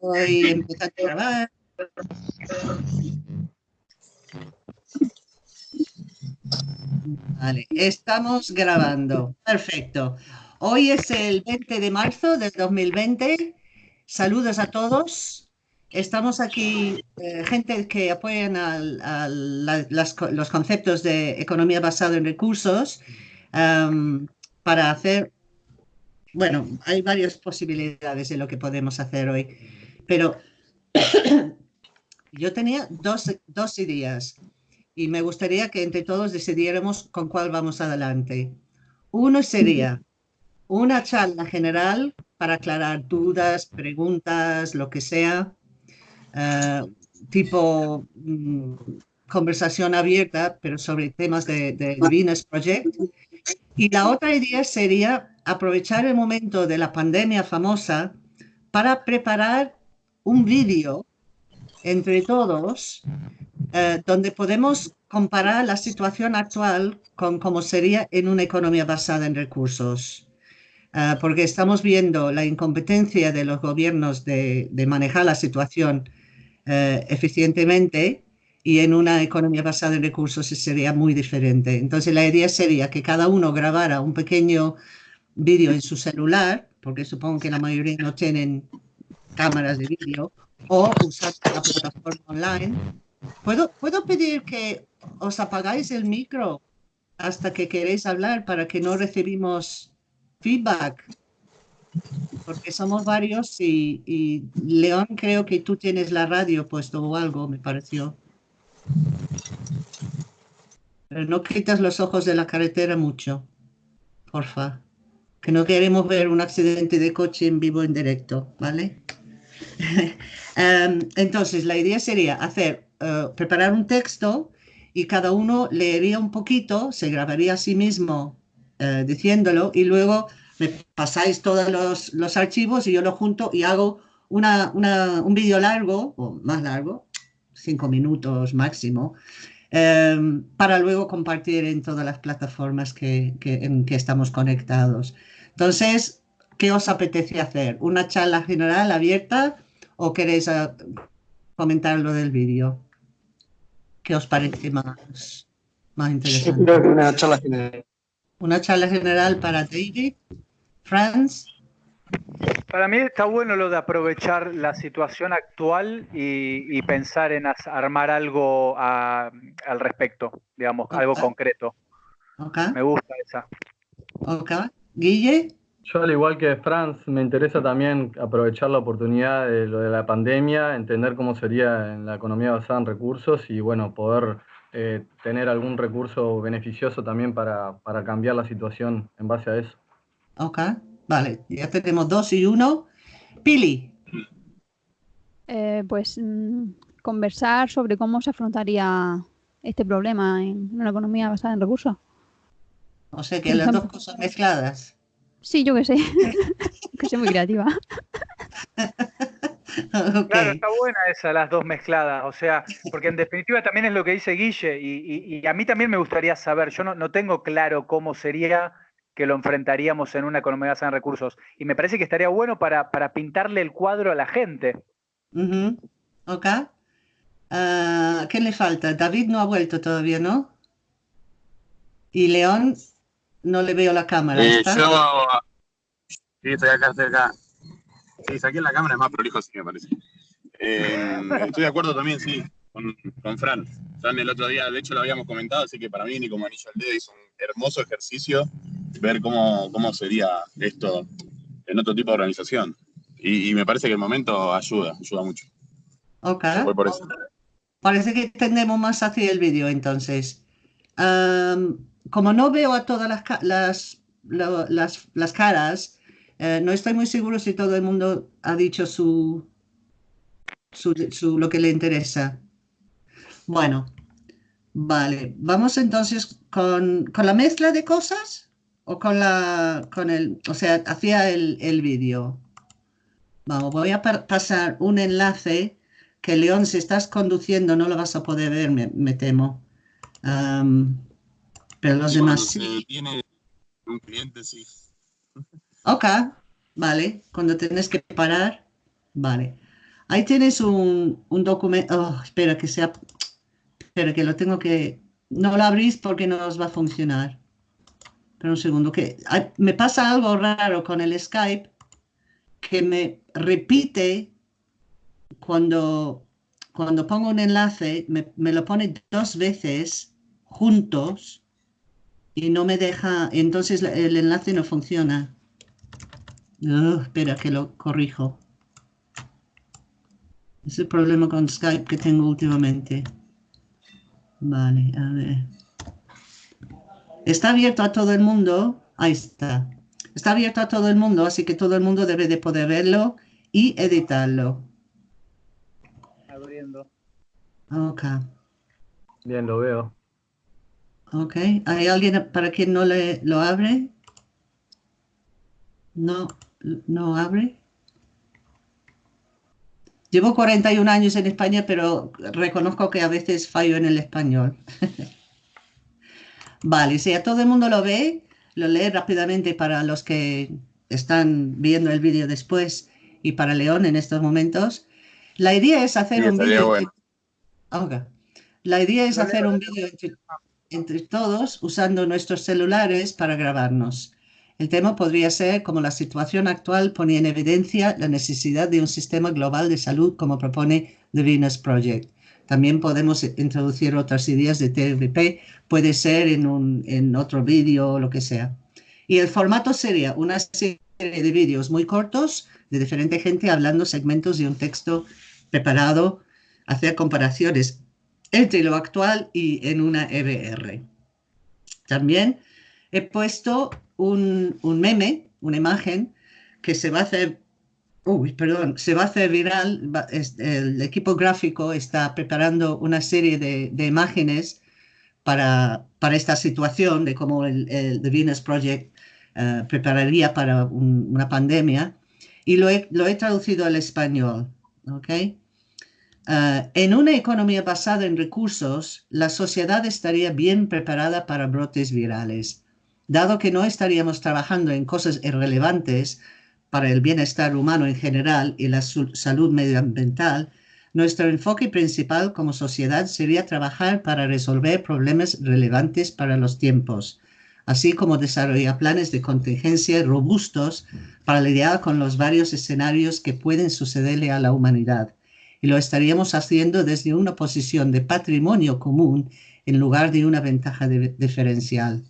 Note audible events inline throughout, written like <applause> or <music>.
A empezar a grabar. Vale, estamos grabando. Perfecto. Hoy es el 20 de marzo del 2020. Saludos a todos. Estamos aquí, eh, gente que apoyan a, los conceptos de economía basada en recursos para hacer, bueno, hay varias posibilidades de lo que podemos hacer hoy, pero <coughs> yo tenía dos, dos ideas y me gustaría que entre todos decidiéramos con cuál vamos adelante. Uno sería una charla general para aclarar dudas, preguntas, lo que sea, eh, tipo mm, conversación abierta, pero sobre temas de, de Venus Project. Y la otra idea sería aprovechar el momento de la pandemia famosa para preparar un vídeo entre todos eh, donde podemos comparar la situación actual con cómo sería en una economía basada en recursos. Eh, porque estamos viendo la incompetencia de los gobiernos de, manejar la situación eh, eficientemente y en una economía basada en recursos sería muy diferente. Entonces la idea sería que cada uno grabara un pequeño vídeo en su celular, porque supongo que la mayoría no tienen cámaras de vídeo, o usar la plataforma online. ¿Puedo, ¿Puedo pedir que os apagáis el micro hasta que queréis hablar para que no recibimos feedback? porque somos varios y, León creo que tú tienes la radio puesto o algo, me pareció. Pero no quitas los ojos de la carretera mucho, porfa. Que no queremos ver un accidente de coche en vivo en directo, ¿vale? <laughs> Em, entonces, la idea sería hacer, eh, preparar un texto y cada uno leería un poquito, se grabaría a sí mismo eh, diciéndolo y luego me pasáis todos los, los, archivos y yo lo junto y hago una, una, un vídeo largo, o más largo, cinco minutos máximo, eh, para luego compartir en todas las plataformas que, en que estamos conectados. Entonces, ¿qué os apetece hacer? ¿Una charla general abierta o queréis uh, comentar lo del vídeo? ¿Qué os parece más, más interesante? una charla general. Una charla general para David. Franz. Para mí está bueno lo de aprovechar la situación actual y, pensar en armar algo al respecto, digamos, algo concreto. Me gusta esa. Ok. Guille. Yo, al igual que Franz, me interesa también aprovechar la oportunidad de lo de la pandemia, entender cómo sería en la economía basada en recursos y, bueno, poder eh, tener algún recurso beneficioso también para, para cambiar la situación en base a eso. Ok, vale, ya tenemos dos y uno. Pili. Eh, pues mm, conversar sobre cómo se afrontaría este problema en una economía basada en recursos. O sea que las dos cosas mezcladas. Sí, yo que sé. <laughs> que soy muy creativa. <laughs> Claro, está buena esa, las dos mezcladas, o sea, porque en definitiva también es lo que dice Guille, y, a mí también me gustaría saber, yo no, no tengo claro cómo sería que lo enfrentaríamos en una economía basada en recursos. Y me parece que estaría bueno para, para pintarle el cuadro a la gente. Ok. Ah, ¿Qué le falta? David no ha vuelto todavía, ¿no? Y León, no le veo la cámara. Eh, yo sí, estoy acá cerca. Sí, saqué la cámara, es más prolijo, sí, me parece. Eh, estoy de acuerdo también, sí, con, con Fran. Fran el otro día, de hecho, lo habíamos comentado, así que para mí, ni como anillo al dedo, hizo un hermoso ejercicio ver cómo, cómo sería esto en otro tipo de organización. Y, me parece que el momento ayuda, ayuda mucho. Ok. Parece que tendemos más hacia el vídeo entonces. Como no veo a todas las, las, las, las caras, eh, no estoy muy seguro si todo el mundo ha dicho su, su, su, lo que le interesa. Bueno, vale. Vamos entonces con, con la mezcla de cosas o con la, con el, o sea, hacía el, el vídeo. Vamos, voy a pasar un enlace que León, si estás conduciendo no lo vas a poder ver, me, temo. Pero los demás sí. Tiene un cliente, sí. Ok, vale. Cuando tienes que parar, vale. Ahí tienes un, un documento. Oh, espera que sea. Espera que lo tengo que. No lo abrís porque no os va a funcionar. Pero un segundo, que me pasa algo raro con el Skype que me repite cuando, cuando pongo un enlace, me, me lo pone dos veces juntos y no me deja, entonces el enlace no funciona. espera que lo corrijo. Es el problema con Skype que tengo últimamente. Vale, a ver. Está abierto a todo el mundo. Ahí está. Está abierto a todo el mundo, así que todo el mundo debe de poder verlo y editarlo. Abriendo. Ok. Bien, lo veo. Ok. ¿Hay alguien para quien no le lo abre? No, no abre. Llevo 41 años en España, pero reconozco que a veces fallo en el español. <laughs> vale, si a todo el mundo lo ve, lo lee rápidamente para los que están viendo el vídeo después y para León en estos momentos. La idea es hacer un vídeo. La idea es hacer un vídeo entre todos usando nuestros celulares para grabarnos. El tema podría ser cómo la situación actual pone en evidencia la necesidad de un sistema global de salud como propone The Venus Project. También podemos introducir otras ideas de TVP, puede ser en, un, en otro vídeo o lo que sea. Y el formato sería una serie de vídeos muy cortos de diferente gente hablando segmentos de un texto preparado, hacer comparaciones entre lo actual y en una RR. También he puesto un, meme, una imagen, que se va a hacer, perdón, se va a hacer viral. El equipo gráfico está preparando una serie de, imágenes para, para, esta situación de cómo el, el The Venus Project eh, prepararía para una pandemia y lo he, lo he, traducido al español. ¿okay? Eh, en una economía basada en recursos, la sociedad estaría bien preparada para brotes virales dado que no estaríamos trabajando en cosas irrelevantes para el bienestar humano en general y la salud medioambiental, nuestro enfoque principal como sociedad sería trabajar para resolver problemas relevantes para los tiempos, así como desarrollar planes de contingencia robustos para lidiar con los varios escenarios que pueden sucederle a la humanidad. Y lo estaríamos haciendo desde una posición de patrimonio común en lugar de una ventaja diferencial.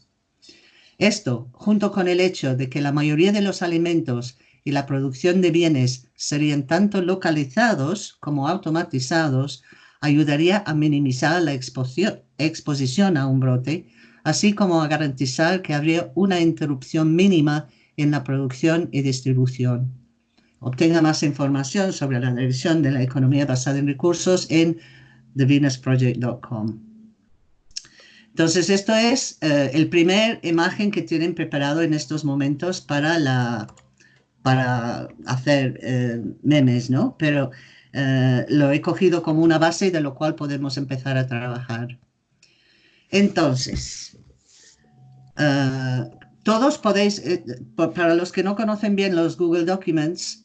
Esto, junto con el hecho de que la mayoría de los alimentos y la producción de bienes serían tanto localizados como automatizados, ayudaría a minimizar la exposición a un brote, así como a garantizar que habría una interrupción mínima en la producción y distribución. Obtenga más información sobre la dirección de la economía basada en recursos en thevenusproject.com. Entonces, esto es eh, el primer imagen que tienen preparado en estos momentos para, la, para hacer eh, memes, ¿no? Pero eh, lo he cogido como una base de lo cual podemos empezar a trabajar. Entonces, todos podéis, para los que no conocen bien los Google Documents,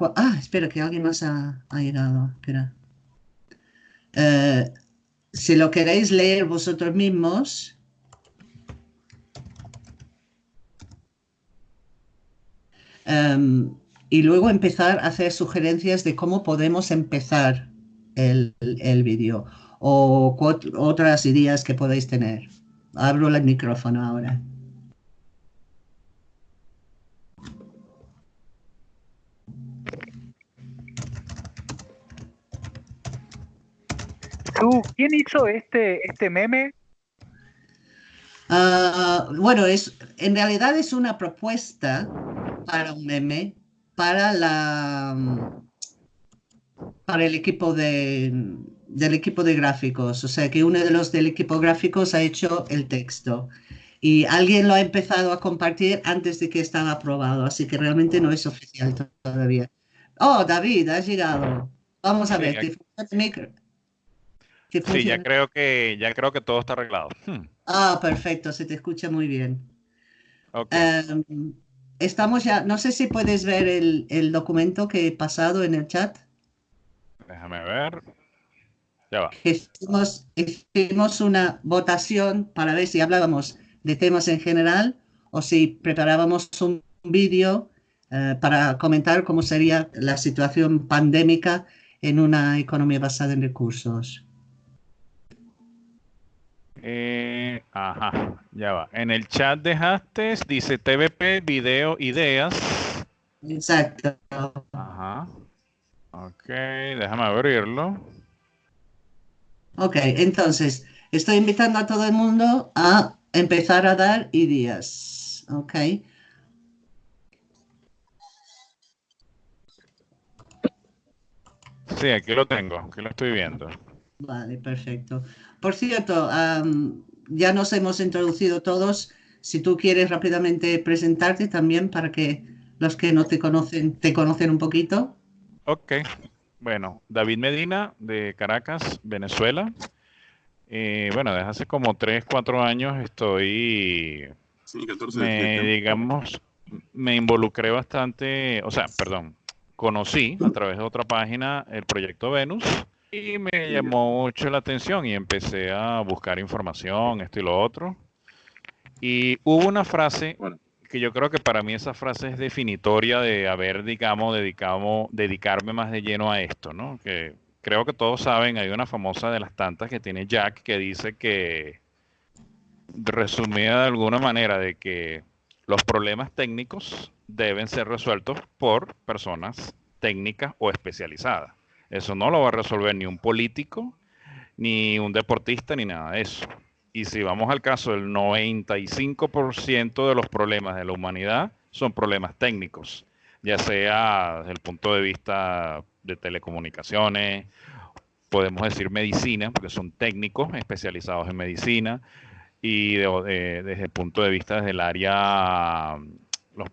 ah, espera, que alguien más ha, llegado, espera si lo queréis leer vosotros mismos, em, y luego empezar a hacer sugerencias de cómo podemos empezar el, el vídeo o otras ideas que podéis tener. Abro el micrófono ahora. ¿Quién hizo este, este meme? Ah, bueno, es, en realidad es una propuesta para un meme para la para el equipo de del equipo de gráficos, o sea que uno de los del equipo gráficos ha hecho el texto y alguien lo ha empezado a compartir antes de que estaba aprobado, así que realmente no es oficial todavía. Oh, David, has llegado. Vamos a ver, Sí, ya creo que ya creo que todo está arreglado. Hmm. Ah, perfecto, se te escucha muy bien. Em, estamos ya, no sé si puedes ver el, el documento que he pasado en el chat. Déjame ver. Ya va. Hicimos, hicimos una votación para ver si hablábamos de temas en general o si preparábamos un vídeo eh, para comentar cómo sería la situación pandémica en una economía basada en recursos. Eh, ajá, ya va. En el chat dejaste, dice TVP, video, ideas. Exacto. Ajá. Ok, déjame abrirlo. Ok, entonces estoy invitando a todo el mundo a empezar a dar ideas. Ok. Sí, aquí lo tengo, aquí lo estoy viendo. Vale, perfecto. Por cierto, am, ya nos hemos introducido todos. Si tú quieres rápidamente presentarte también para que los que no te conocen te conocen un poquito. Ok, bueno, David Medina de Caracas, Venezuela. Eh, bueno, desde hace como 3, 4 años estoy, Sí, 14 de me, digamos, me involucré bastante, o sea, perdón, conocí a través de otra página el proyecto Venus y me llamó mucho la atención y empecé a buscar información, esto y lo otro. Y hubo una frase Bueno. que yo creo que para mí esa frase es definitoria de haber, digamos, dedicado, dedicarme más de lleno a esto, ¿no? Que creo que todos saben, hay una famosa de las tantas que tiene Jack que dice que, resumida de alguna manera, de que los problemas técnicos deben ser resueltos por personas técnicas o especializadas. Eso no lo va a resolver ni un político, ni un deportista, ni nada de eso. Y si vamos al caso, el 95% de los problemas de la humanidad son problemas técnicos, ya sea desde el punto de vista de telecomunicaciones, podemos decir medicina, porque son técnicos especializados en medicina, y de- desde el punto de vista desde el área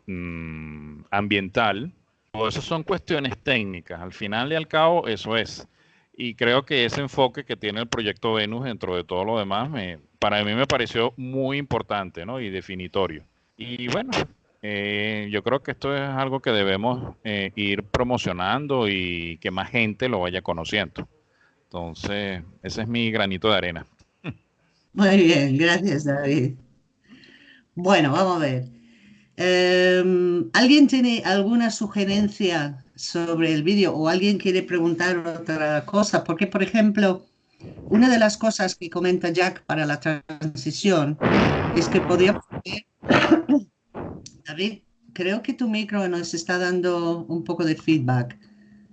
mm, ambiental. Eso son cuestiones técnicas. Al final y al cabo, eso es. Y creo que ese enfoque que tiene el proyecto Venus dentro de todo lo demás, para mí me pareció muy importante ¿no? y definitorio. Y bueno, eh, yo creo que esto es algo que debemos eh, ir promocionando y que más gente lo vaya conociendo. Entonces, ese es mi granito de arena. Muy bien, gracias David. Bueno, vamos a ver. Em, ¿alguien tiene alguna sugerencia sobre el vídeo o alguien quiere preguntar otra cosa? Porque, por ejemplo, una de las cosas que comenta Jack para la transición es que podríamos <coughs> David, creo que tu micro nos está dando un poco de feedback.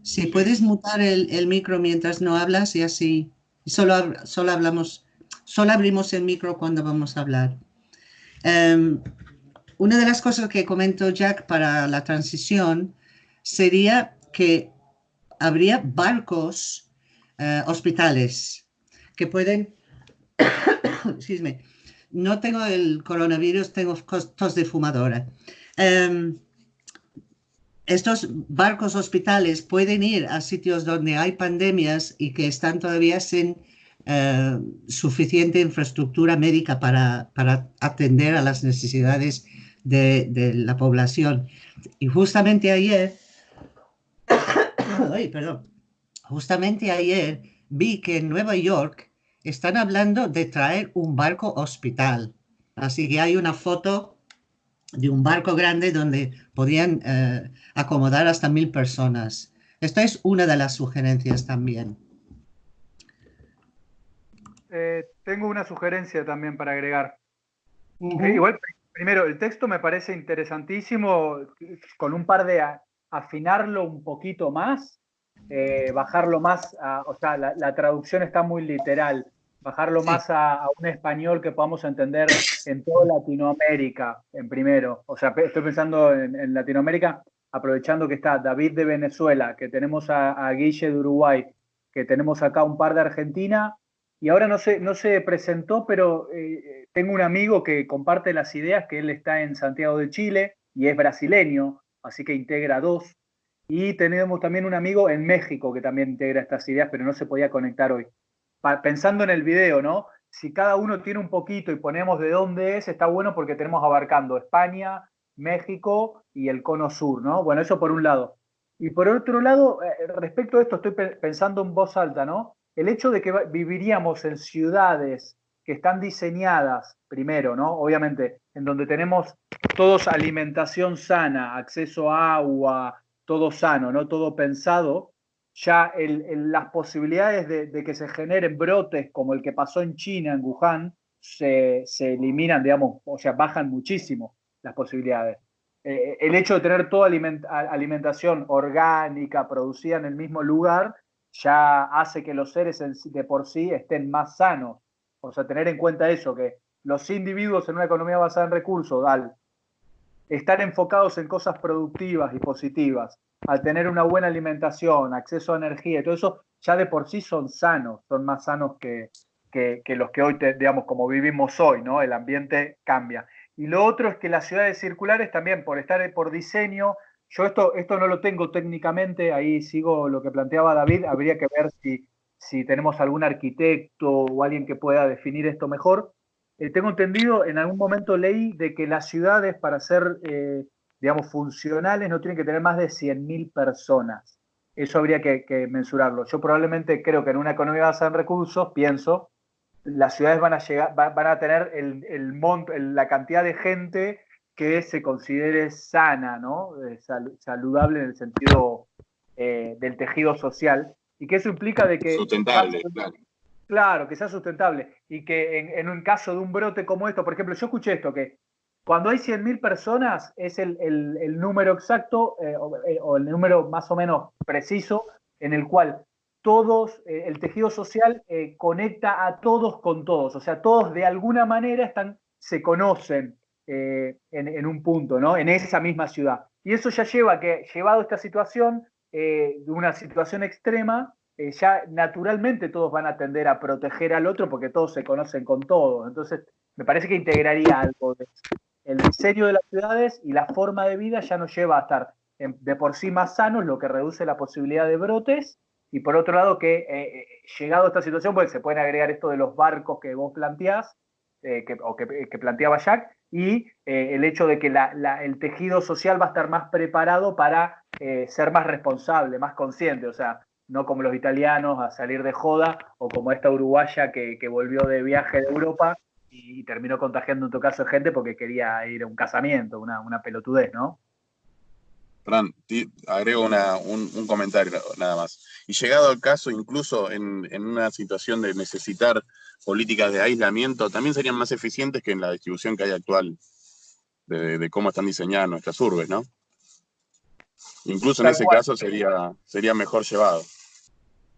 Si puedes mutar el, el micro mientras no hablas y así solo, solo hablamos, solo abrimos el micro cuando vamos a hablar. Em, una de las cosas que comentó Jack para la transición sería que habría barcos eh, hospitales que pueden, <coughs> no tengo el coronavirus, tengo tos de fumadora. Em, estos barcos hospitales pueden ir a sitios donde hay pandemias y que están todavía sin eh, suficiente infraestructura médica para atender a las necesidades de, de la población. Y justamente ayer, <coughs> ay, perdón, justamente ayer vi que en Nueva York están hablando de traer un barco hospital. Así que hay una foto de un barco grande donde podían eh, acomodar hasta mil personas. Esta es una de las sugerencias también. Eh, tengo una sugerencia también para agregar. Eh, igual, primero, el texto me parece interesantísimo, con un par de a- afinarlo un poquito más, eh, bajarlo más, a- o sea, la, la traducción está muy literal, bajarlo Sí. más a, a un español que podamos entender en toda Latinoamérica, en primero. O sea, estoy pensando en, en Latinoamérica, aprovechando que está David de Venezuela, que tenemos a, a Guille de Uruguay, que tenemos acá un par de Argentina, y ahora no se, no se presentó, pero eh, tengo un amigo que comparte las ideas, que él está en Santiago de Chile y es brasileño, así que integra dos. Y tenemos también un amigo en México que también integra estas ideas, pero no se podía conectar hoy. Pensando en el video, ¿no? Si cada uno tiene un poquito y ponemos de dónde es, está bueno porque tenemos abarcando España, México y el cono sur, ¿no? Bueno, eso por un lado. Y por otro lado, eh, respecto a esto, estoy pensando en voz alta, ¿no? El hecho de que viviríamos en ciudades que están diseñadas, primero, ¿no? Obviamente, en donde tenemos todos alimentación sana, acceso a agua, todo sano, ¿no? Todo pensado, ya las posibilidades de, que se generen brotes como el que pasó en China, en Wuhan, se, se eliminan, digamos, o sea, bajan muchísimo las posibilidades. Eh, el hecho de tener toda alimentación orgánica producida en el mismo lugar ya hace que los seres de por sí estén más sanos. O sea, tener en cuenta eso, que los individuos en una economía basada en recursos, al estar enfocados en cosas productivas y positivas, al tener una buena alimentación, acceso a energía y todo eso, ya de por sí son sanos, son más sanos que, que, los que hoy, digamos, como vivimos hoy, ¿no? El ambiente cambia. Y lo otro es que las ciudades circulares también, por estar por diseño, yo esto, esto no lo tengo técnicamente, ahí sigo lo que planteaba David, habría que ver si, si tenemos algún arquitecto o alguien que pueda definir esto mejor. Eh, tengo entendido, en algún momento leí de que las ciudades para ser, eh, digamos, funcionales no tienen que tener más de 100.000 personas. Eso habría que, mensurarlo. Yo probablemente creo que en una economía basada en recursos, pienso, las ciudades van a, llegar, van a tener el la cantidad de gente que se considere sana, ¿no? Eh, saludable en el sentido eh, del tejido social, y que eso implica de que... Sustentable, claro. Claro, que sea sustentable, y que en, un caso de un brote como esto, por ejemplo, yo escuché esto, que cuando hay 100.000 personas es el, número exacto eh, o, el número más o menos preciso en el cual todos, el tejido social conecta a todos con todos, o sea, todos de alguna manera están, se conocen eh, en, un punto, ¿no? En esa misma ciudad. Y eso ya lleva que, llevado a esta situación, de una situación extrema, ya naturalmente todos van a tender a proteger al otro porque todos se conocen con todos. Entonces, me parece que integraría algo El diseño de las ciudades y la forma de vida ya nos lleva a estar de por sí más sanos, lo que reduce la posibilidad de brotes y por otro lado, que eh, eh, llegado a esta situación, pues se pueden agregar esto de los barcos que vos planteás, eh, que, o que, planteaba Jack, y el hecho de que el tejido social va a estar más preparado para ser más responsable, más consciente, o sea, no como los italianos a salir de joda, o como esta uruguaya que, volvió de viaje de Europa y, terminó contagiando en tu caso gente porque quería ir a un casamiento, una, una pelotudez, ¿no? Fran, agrego un, comentario nada más. Y llegado al caso, incluso en, una situación de necesitar políticas de aislamiento, también serían más eficientes que en la distribución que hay actual de, cómo están diseñadas nuestras urbes, ¿no? Incluso en ese caso sería, sería mejor llevado.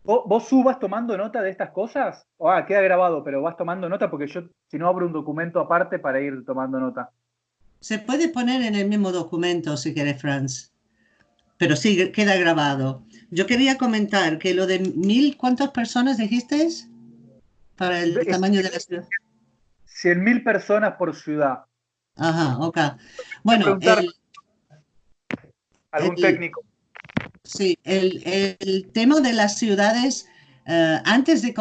¿Vos, ¿Vos subas tomando nota de estas cosas? ah, queda grabado, pero vas tomando nota porque yo, si no, abro un documento aparte para ir tomando nota. Se puede poner en el mismo documento si quieres, Franz pero sí, queda grabado. Yo quería comentar que lo de mil, ¿cuántas personas dijiste? Para el tamaño de la ciudad. Cien mil personas por ciudad. Ajá, ok. Bueno, algún técnico. Sí, el, tema de las ciudades, eh, antes de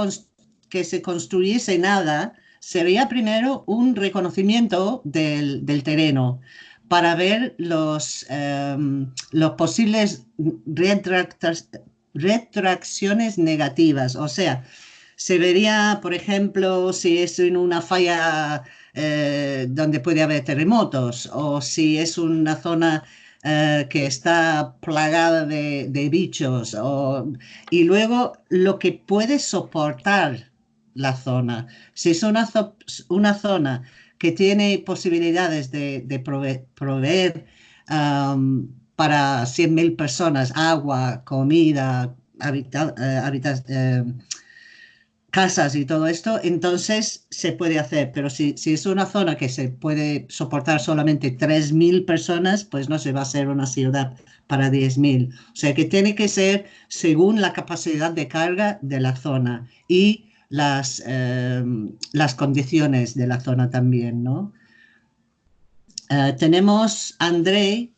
que se construyese nada, sería primero un reconocimiento del, del terreno para ver los, em, los posibles retracciones negativas. O sea, se vería, por ejemplo, si es en una falla eh, donde puede haber terremotos o si es una zona eh, que está plagada de, bichos. y luego lo que puede soportar la zona. Si es una, zona que tiene posibilidades de, proveer, para 100.000 personas agua, comida, eh, eh, casas y todo esto, entonces se puede hacer. Pero si, si, es una zona que se puede soportar solamente 3.000 personas, pues no se va a hacer una ciudad para 10.000. O sea que tiene que ser según la capacidad de carga de la zona. Y las, eh, las condiciones de la zona también, ¿no? Eh, tenemos André,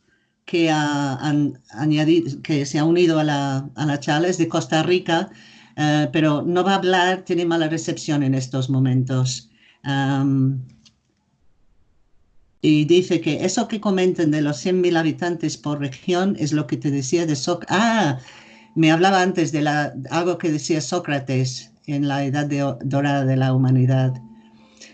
que, ha, que se ha unido a la, a la charla, es de Costa Rica, eh, pero no va a hablar, tiene mala recepción en estos momentos. Y dice que eso que comentan de los 100.000 habitantes por región es lo que te decía de Sócrates. Ah, me hablaba antes de la, algo que decía Sócrates en la edad dorada de la humanidad.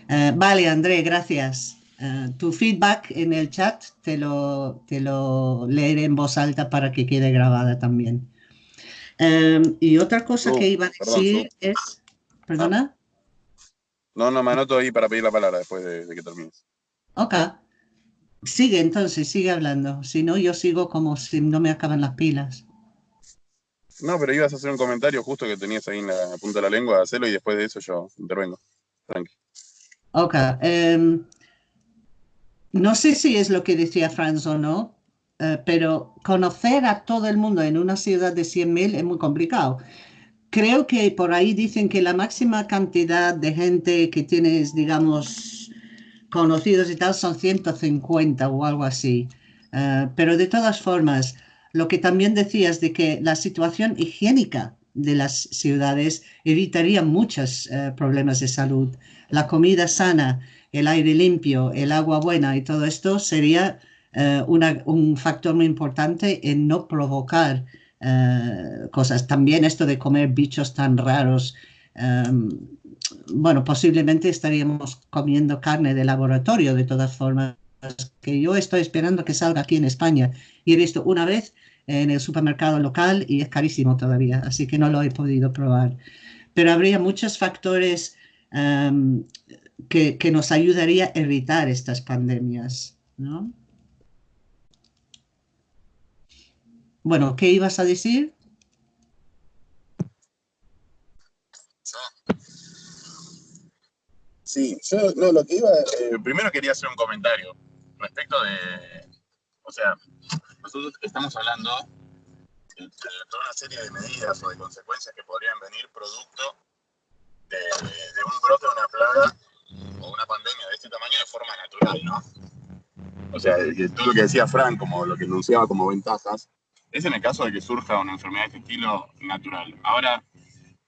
Eh, vale, André, gracias. Eh, tu feedback en el chat te lo, te lo leeré en voz alta para que quede grabada también. Em, y otra cosa que iba a decir es... ¿Perdona? No, no, me anoto ahí para pedir la palabra después de, que termines. Ok. Sigue entonces, sigue hablando. Si no, yo sigo como si no me acaban las pilas. No, pero ibas a hacer un comentario justo que tenías ahí en la punta de la lengua, hacerlo y después de eso yo intervengo. Tranqui. Ok. Em, no sé si es lo que decía Franz o no, eh, pero conocer a todo el mundo en una ciudad de 100.000 es muy complicado. Creo que por ahí dicen que la máxima cantidad de gente que tienes, digamos, conocidos y tal son 150 o algo así. Eh, pero de todas formas, lo que también decías de que la situación higiénica de las ciudades evitaría muchos eh, problemas de salud. La comida sana, el aire limpio, el agua buena y todo esto sería eh, un factor muy importante en no provocar eh, cosas. También esto de comer bichos tan raros. Em, bueno, posiblemente estaríamos comiendo carne de laboratorio de todas formas, que yo estoy esperando que salga aquí en España y he visto una vez en el supermercado local y es carísimo todavía, así que no lo he podido probar. Pero habría muchos factores em, que, que, nos ayudaría a evitar estas pandemias, ¿no? Bueno, ¿qué ibas a decir? Sí, yo no, lo que iba, eh, primero quería hacer un comentario respecto de, o sea, nosotros estamos hablando de, toda una serie de medidas o de consecuencias que podrían venir producto de, de un brote, una plaga o una pandemia de este tamaño de forma natural, ¿no? O sea, todo lo que decía Frank, como lo que enunciaba como ventajas, es en el caso de que surja una enfermedad de este estilo natural. Ahora,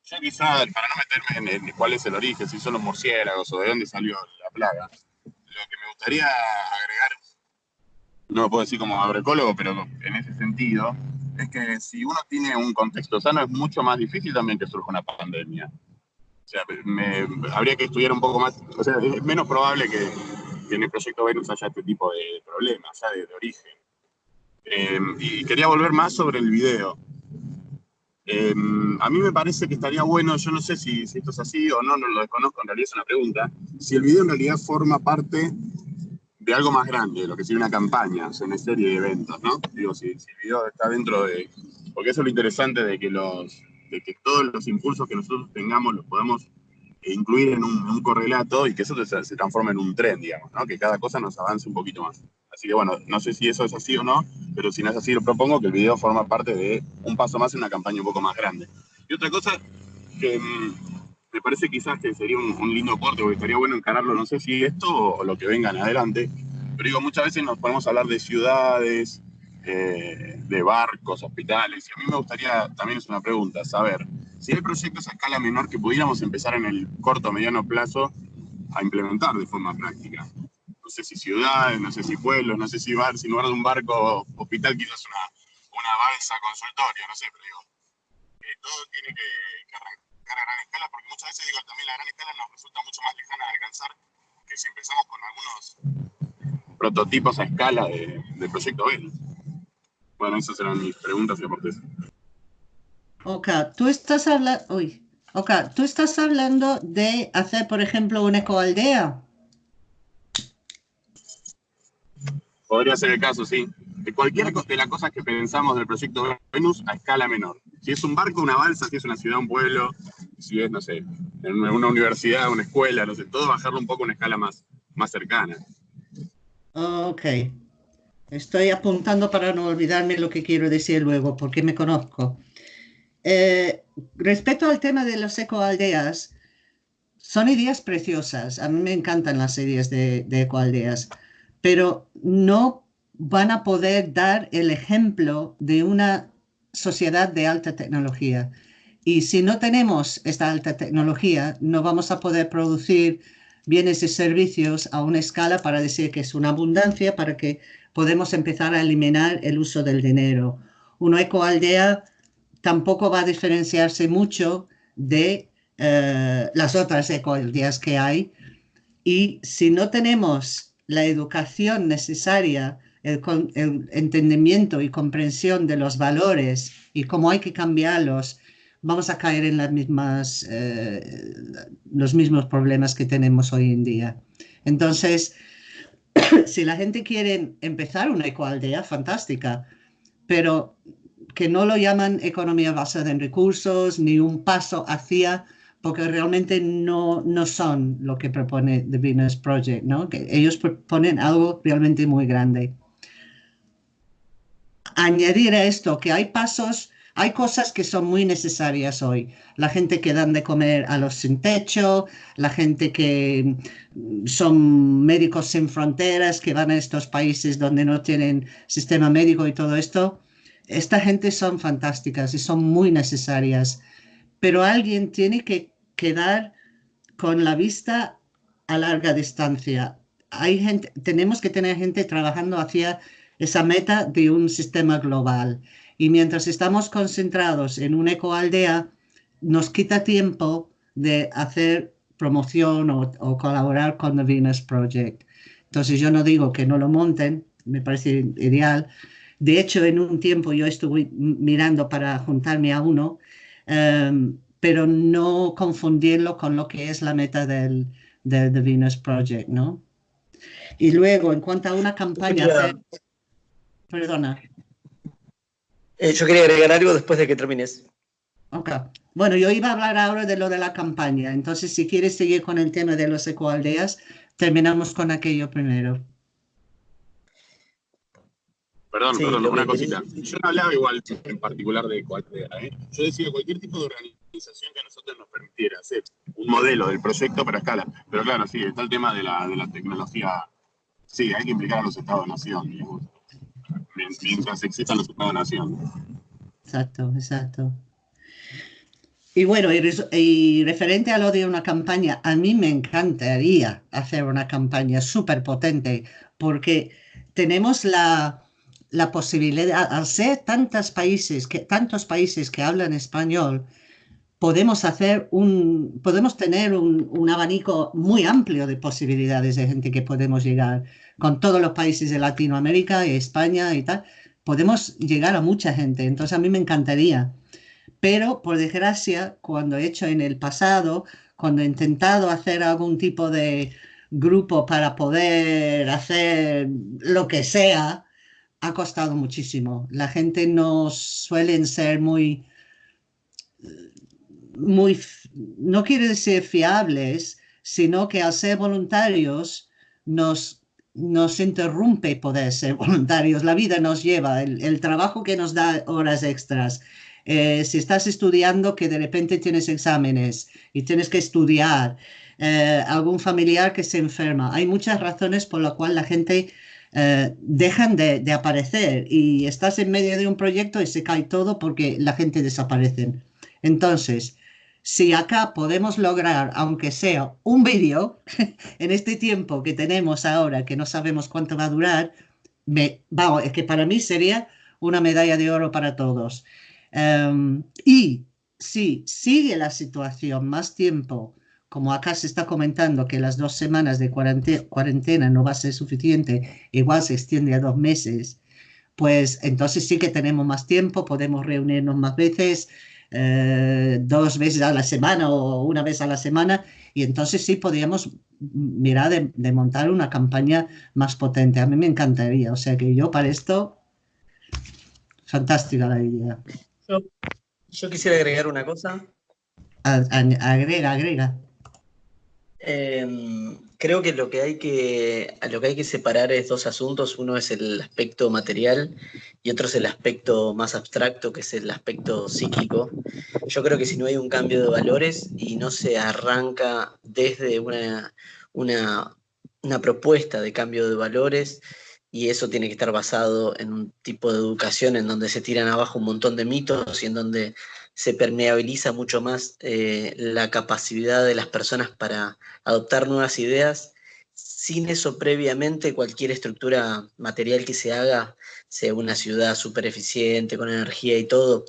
yo quizá, para no meterme en, cuál es el origen, si son los murciélagos o de dónde salió la plaga, lo que me gustaría agregar, no lo puedo decir como agroecólogo, pero en ese sentido, es que si uno tiene un contexto sano es mucho más difícil también que surja una pandemia. O sea, me, habría que estudiar un poco más, o sea, es menos probable que, en el proyecto Venus haya este tipo de problemas, ya de origen. Em, y quería volver más sobre el video. Em, a mí me parece que estaría bueno, yo no sé si, si, esto es así o no, no lo desconozco, en realidad es una pregunta, si el video en realidad forma parte de algo más grande, lo que sería una campaña, o sea, una serie de eventos, ¿no? Digo, si, si, el video está dentro de... Porque eso es lo interesante de que, los, de que todos los impulsos que nosotros tengamos los podamos incluir en un, un correlato y que eso se, se transforme en un tren, digamos, ¿no? Que cada cosa nos avance un poquito más. Así que bueno, no sé si eso es así o no, pero si no es así, lo propongo que el video forma parte de un paso más en una campaña un poco más grande. Y otra cosa que mm, me parece quizás que sería un, lindo corte, porque estaría bueno encararlo, no sé si esto o, lo que vengan adelante, pero digo, muchas veces nos podemos hablar de ciudades, eh, de barcos, hospitales, y a mí me gustaría, también es una pregunta, saber si hay proyectos a escala menor que pudiéramos empezar en el corto o mediano plazo a implementar de forma práctica sé si ciudades, no sé si pueblos, no sé si, bar, si lugar de un barco hospital quizás una, una balsa consultorio, no sé, pero digo, eh, todo tiene que, arrancar a gran escala, porque muchas veces digo, también la gran escala nos resulta mucho más lejana de alcanzar que si empezamos con algunos prototipos a escala de, de proyecto B. Bueno, esas eran mis preguntas y aportes. Ok, tú estás hablando, uy, tú estás hablando de hacer, por ejemplo, una ecoaldea. Podría ser el caso, sí. De cualquiera de las cosas que pensamos del proyecto Venus a escala menor. Si es un barco, una balsa, si es una ciudad, un pueblo, si es, no sé, una universidad, una escuela, no sé, todo bajarlo un poco a una escala más, más cercana. Ok. Estoy apuntando para no olvidarme lo que quiero decir luego, porque me conozco. Eh, respecto al tema de los ecoaldeas, son ideas preciosas. A mí me encantan las ideas de, de ecoaldeas pero no van a poder dar el ejemplo de una sociedad de alta tecnología. Y si no tenemos esta alta tecnología, no vamos a poder producir bienes y servicios a una escala para decir que es una abundancia, para que podemos empezar a eliminar el uso del dinero. Una ecoaldea tampoco va a diferenciarse mucho de eh, las otras ecoaldeas que hay. Y si no tenemos la educación necesaria, el, entendimiento y comprensión de los valores y cómo hay que cambiarlos, vamos a caer en las mismas, eh, los mismos problemas que tenemos hoy en día. Entonces, <clears throat> si la gente quiere empezar una ecoaldea, fantástica, pero que no lo llaman economía basada en recursos ni un paso hacia, porque realmente no, no son lo que propone The Venus Project, ¿no? Que ellos proponen algo realmente muy grande. Añadir a esto que hay pasos hay cosas que son muy necesarias hoy. La gente que dan de comer a los sin techo, la gente que mm, son médicos sin fronteras, que van a estos países donde no tienen sistema médico y todo esto. Esta gente son fantásticas y son muy necesarias. Pero alguien tiene que quedar con la vista a larga distancia. Hay gente, tenemos que tener gente trabajando hacia esa meta de un sistema global. Y mientras estamos concentrados en una ecoaldea, nos quita tiempo de hacer promoción o, colaborar con The Venus Project. Entonces yo no digo que no lo monten, me parece ideal. De hecho, en un tiempo yo estuve mirando para juntarme a uno, em, pero no confundirlo con lo que es la meta del, The Venus Project, ¿no? Y luego, en cuanto a una campaña... Perdona. Eh, yo quería agregar algo después de que termines. Ok. Bueno, yo iba a hablar ahora de lo de la campaña. Entonces, si quieres seguir con el tema de los ecoaldeas, terminamos con aquello primero. Perdón, perdón, una cosita. Yo no hablaba igual en particular de ecoaldea. ¿eh? Yo decía cualquier tipo de organización que a nosotros nos permitiera hacer un modelo del proyecto para escala. Pero claro, sí, está el tema de la, de la tecnología. Sí, hay que implicar a los estados-nación mientras existan los Estados-Nación. Exacto, exacto. Y bueno, y, referente a lo de una campaña, a mí me encantaría hacer una campaña súper potente porque tenemos la, la posibilidad, al ser tantos países, que, tantos países que hablan español, podemos hacer un, podemos tener un, un, abanico muy amplio de posibilidades de gente que podemos llegar con todos los países de Latinoamérica y España y tal, podemos llegar a mucha gente. Entonces a mí me encantaría. Pero por desgracia, cuando he hecho en el pasado, cuando he intentado hacer algún tipo de grupo para poder hacer lo que sea, ha costado muchísimo. La gente no suelen ser muy, muy, no quiere decir fiables, sino que al ser voluntarios nos nos interrumpe poder ser <laughs> voluntarios, la vida nos lleva, el, trabajo que nos da horas extras. Eh, si estás estudiando que de repente tienes exámenes y tienes que estudiar, eh, algún familiar que se enferma, hay muchas razones por las cuales la gente eh, dejan de, aparecer y estás en medio de un proyecto y se cae todo porque la gente desaparece. Entonces, si acá podemos lograr, aunque sea un vídeo, <laughs> en este tiempo que tenemos ahora, que no sabemos cuánto va a durar, me, es que para mí sería una medalla de oro para todos. Em, y si sigue la situación más tiempo, como acá se está comentando que las dos semanas de cuarentena no va a ser suficiente, igual se extiende a dos meses, pues entonces sí que tenemos más tiempo, podemos reunirnos más veces, eh, dos veces a la semana o una vez a la semana y entonces sí podríamos mirar de, montar una campaña más potente. A mí me encantaría, o sea que yo para esto, fantástica la idea. Yo, quisiera agregar una cosa. agrega, agrega. Em, creo que lo que hay que lo que hay que separar es dos asuntos. Uno es el aspecto material y otro es el aspecto más abstracto, que es el aspecto psíquico. Yo creo que si no hay un cambio de valores y no se arranca desde una, una, una propuesta de cambio de valores, y eso tiene que estar basado en un tipo de educación en donde se tiran abajo un montón de mitos y en donde se permeabiliza mucho más eh, la capacidad de las personas para adoptar nuevas ideas. Sin eso previamente, cualquier estructura material que se haga, sea una ciudad súper eficiente, con energía y todo,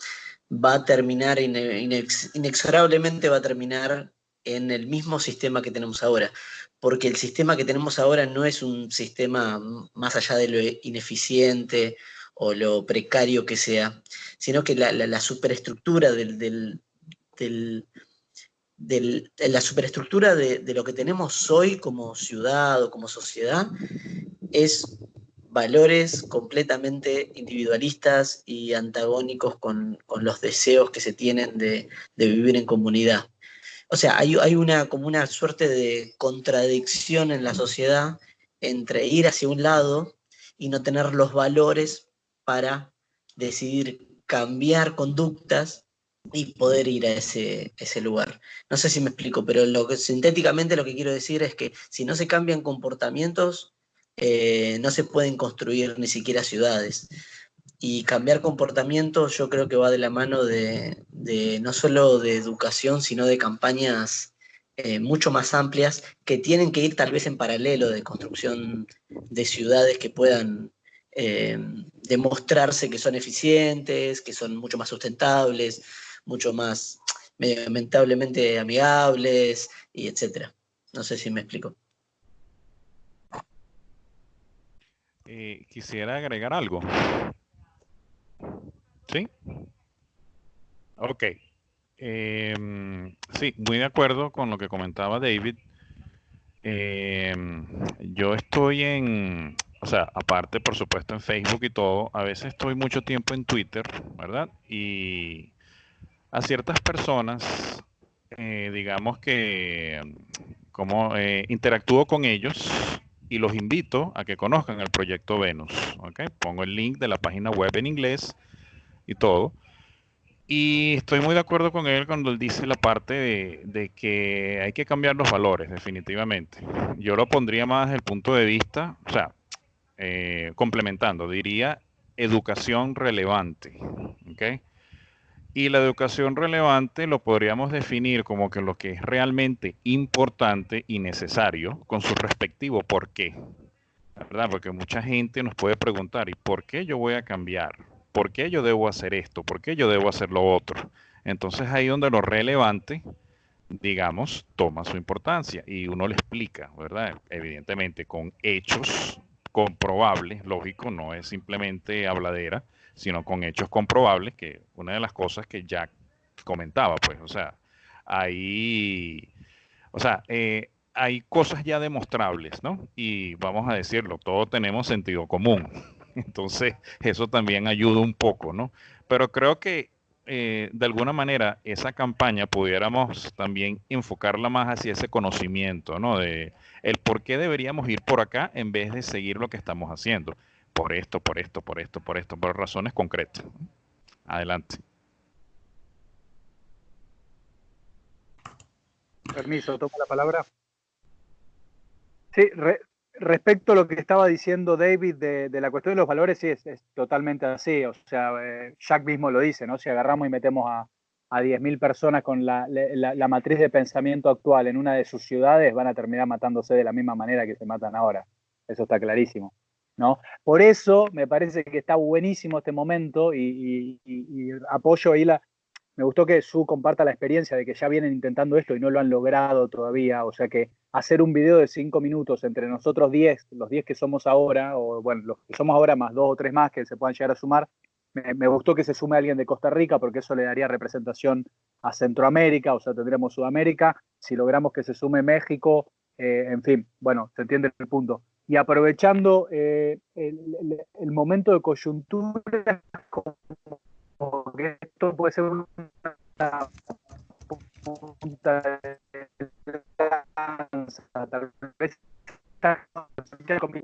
va a terminar, inexorablemente va a terminar en el mismo sistema que tenemos ahora, porque el sistema que tenemos ahora no es un sistema más allá de lo ineficiente o lo precario que sea, sino que la, superestructura del, la superestructura de, lo que tenemos hoy como ciudad o como sociedad es valores completamente individualistas y antagónicos con, los deseos que se tienen de, vivir en comunidad. O sea, hay, hay, una, como una suerte de contradicción en la sociedad entre ir hacia un lado y no tener los valores para decidir cambiar conductas y poder ir a ese, ese lugar. No sé si me explico, pero lo que, sintéticamente lo que quiero decir es que si no se cambian comportamientos, eh, no se pueden construir ni siquiera ciudades. Y cambiar comportamientos yo creo que va de la mano de, no solo de educación, sino de campañas eh, mucho más amplias que tienen que ir tal vez en paralelo de construcción de ciudades que puedan eh, demostrarse que son eficientes, que son mucho más sustentables, mucho más medioambientablemente amigables, y etcétera. No sé si me explico. Eh, quisiera agregar algo. ¿Sí? Ok. Em, sí, muy de acuerdo con lo que comentaba David. Em, yo estoy en, o sea, aparte, por supuesto, en Facebook y todo, a veces estoy mucho tiempo en Twitter, ¿verdad? Y a ciertas personas, eh, digamos que, como eh, interactúo con ellos y los invito a que conozcan el proyecto Venus, ¿ok? Pongo el link de la página web en inglés y todo. Y estoy muy de acuerdo con él cuando él dice la parte de, de, que hay que cambiar los valores, definitivamente. Yo lo pondría más desde el punto de vista, o sea, eh, complementando, diría educación relevante. Y la educación relevante lo podríamos definir como que lo que es realmente importante y necesario con su respectivo por qué. ¿Verdad? Porque mucha gente nos puede preguntar, ¿y por qué yo voy a cambiar? ¿Por qué yo debo hacer esto? ¿Por qué yo debo hacer lo otro? Entonces ahí donde lo relevante, digamos, toma su importancia y uno le explica, ¿verdad? Evidentemente con hechos comprobable, lógico, no es simplemente habladera, sino con hechos comprobables, que una de las cosas que Jack comentaba, pues, o sea, hay, o sea, eh, hay cosas ya demostrables, ¿no? Y vamos a decirlo, todos tenemos sentido común. <laughs> Entonces, eso también ayuda un poco, ¿no? Pero creo que eh, de alguna manera esa campaña pudiéramos también enfocarla más hacia ese conocimiento, ¿no? De el por qué deberíamos ir por acá en vez de seguir lo que estamos haciendo. Por esto, por esto, por esto, por esto, por razones concretas. Adelante. Permiso, tomo la palabra. Sí, respecto a lo que estaba diciendo David de, la cuestión de los valores, sí, es, totalmente así. O sea, eh, Jack mismo lo dice, ¿no? Si agarramos y metemos a, a 10.000 personas con la, matriz de pensamiento actual en una de sus ciudades, van a terminar matándose de la misma manera que se matan ahora. Eso está clarísimo. ¿no? Por eso me parece que está buenísimo este momento y, y apoyo ahí la, me gustó que Su comparta la experiencia de que ya vienen intentando esto y no lo han logrado todavía. O sea que hacer un video de cinco minutos entre nosotros 10, los 10 que somos ahora, o bueno, los que somos ahora más dos o tres más que se puedan llegar a sumar, me, gustó que se sume alguien de Costa Rica porque eso le daría representación a Centroamérica, o sea, tendríamos Sudamérica. Si logramos que se sume México, eh, en fin, bueno, se entiende el punto. Y aprovechando eh, el, momento de coyuntura, que esto puede ser una punta de tal vez con mi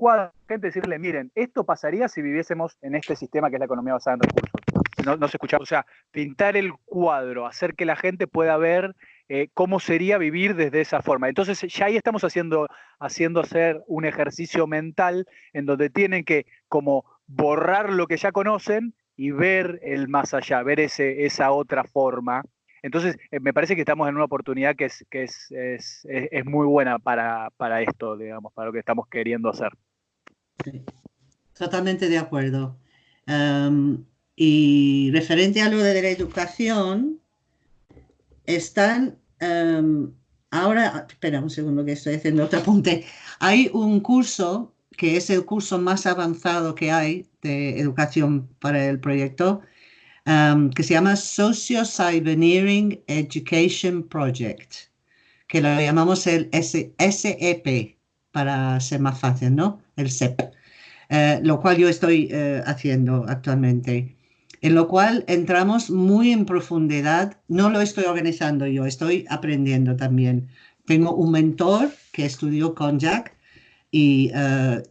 gente decirle, miren, esto pasaría si viviésemos en este sistema que es la economía basada en recursos. No, se escucha, o sea, pintar el cuadro, hacer que la gente pueda ver eh, cómo sería vivir desde esa forma. Entonces ya ahí estamos haciendo, haciendo hacer un ejercicio mental en donde tienen que como borrar lo que ya conocen y ver el más allá, ver ese, esa otra forma. Entonces, eh, me parece que estamos en una oportunidad que es, que es, es, es muy buena para, para, esto, digamos, para lo que estamos queriendo hacer. Sí, totalmente de acuerdo. Um, y referente a lo de la educación, están um, ahora, espera un segundo que estoy haciendo otro apunte. Hay un curso que es el curso más avanzado que hay de educación para el proyecto, um, que se llama Socio Cyberneering Education Project, que lo llamamos el SEP para ser más fácil, ¿no? El SEP, uh, lo cual yo estoy uh, haciendo actualmente en lo cual entramos muy en profundidad. No lo estoy organizando yo, estoy aprendiendo también. Tengo un mentor que estudió con Jack y uh,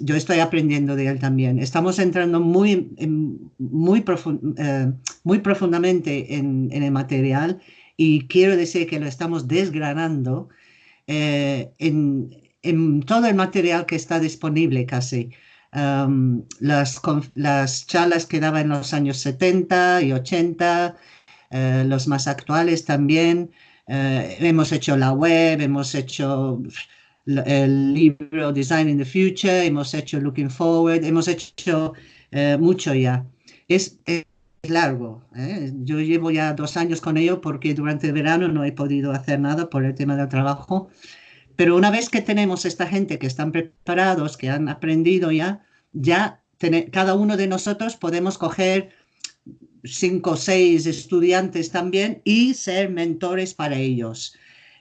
yo estoy aprendiendo de él también. Estamos entrando muy, en, muy, profund, uh, muy profundamente en, en, el material y quiero decir que lo estamos desgranando eh, en, en, todo el material que está disponible casi. Um, las, las, charlas que daba en los años 70 y 80, uh, los más actuales también. Uh, hemos hecho la web, hemos hecho el libro Design in the Future, hemos hecho Looking Forward, hemos hecho uh, mucho ya. Es, es largo. ¿eh? Yo llevo ya dos años con ello porque durante el verano no he podido hacer nada por el tema del trabajo. Pero una vez que tenemos esta gente que están preparados, que han aprendido ya, ya tener, cada uno de nosotros podemos coger cinco o seis estudiantes también y ser mentores para ellos.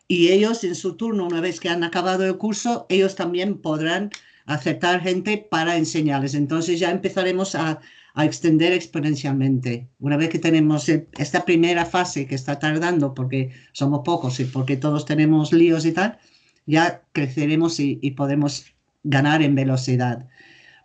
Y ellos en su turno, una vez que han acabado el curso, ellos también podrán aceptar gente para enseñarles. Entonces ya empezaremos a, a extender exponencialmente. Una vez que tenemos esta primera fase que está tardando porque somos pocos y porque todos tenemos líos y tal, ya creceremos y, y podemos ganar en velocidad.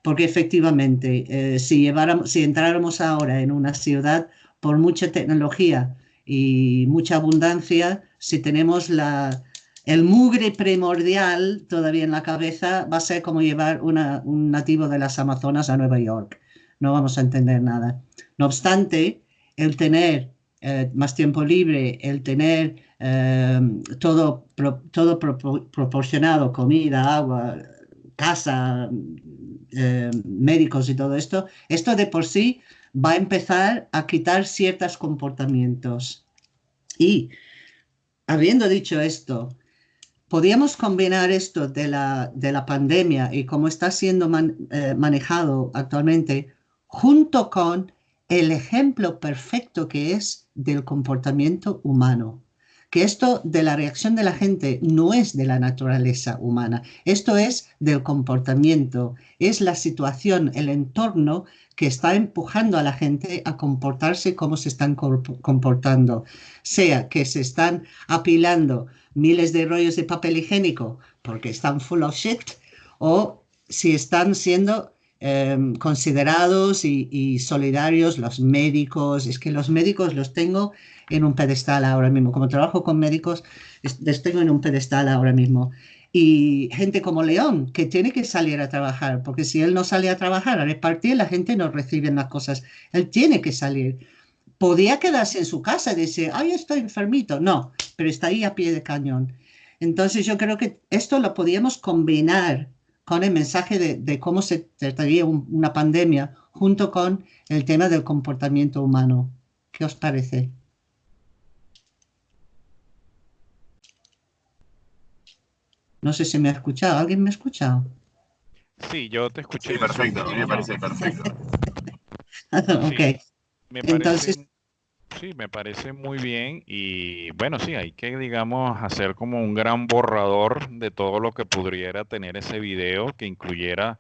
Porque efectivamente, eh, si, lleváramos, si entráramos ahora en una ciudad por mucha tecnología y mucha abundancia, si tenemos la, el mugre primordial todavía en la cabeza, va a ser como llevar un nativo de las Amazonas a Nueva York. No vamos a entender nada. No obstante, el tener eh, más tiempo libre, el tener eh, todo, todo pro, proporcionado, comida, agua, casa, eh, médicos y todo esto, esto de por sí va a empezar a quitar ciertos comportamientos. Y habiendo dicho esto, podríamos combinar esto de la, de la pandemia y cómo está siendo eh, manejado actualmente junto con el ejemplo perfecto que es del comportamiento humano que esto de la reacción de la gente no es de la naturaleza humana, esto es del comportamiento, es la situación, el entorno que está empujando a la gente a comportarse como se están comportando, sea que se están apilando miles de rollos de papel higiénico porque están full of shit o si están siendo eh, considerados y, solidarios los médicos. Es que los médicos los tengo en un pedestal ahora mismo. Como trabajo con médicos, les tengo en un pedestal ahora mismo. Y gente como León, que tiene que salir a trabajar, porque si él no sale a trabajar, a repartir, la gente no recibe las cosas. Él tiene que salir. Podía quedarse en su casa y decir, ay, estoy enfermito. No, pero está ahí a pie de cañón. Entonces yo creo que esto lo podíamos combinar con el mensaje de, de cómo se trataría un, una pandemia junto con el tema del comportamiento humano. ¿Qué os parece? No sé si me ha escuchado. ¿Alguien me ha escuchado? Sí, yo te escuché. Sí, perfecto. A mí me parece perfecto. <laughs> ok. Sí, me parece, Entonces, sí, me parece muy bien y bueno, sí, hay que, digamos, hacer como un gran borrador de todo lo que pudiera tener ese video que incluyera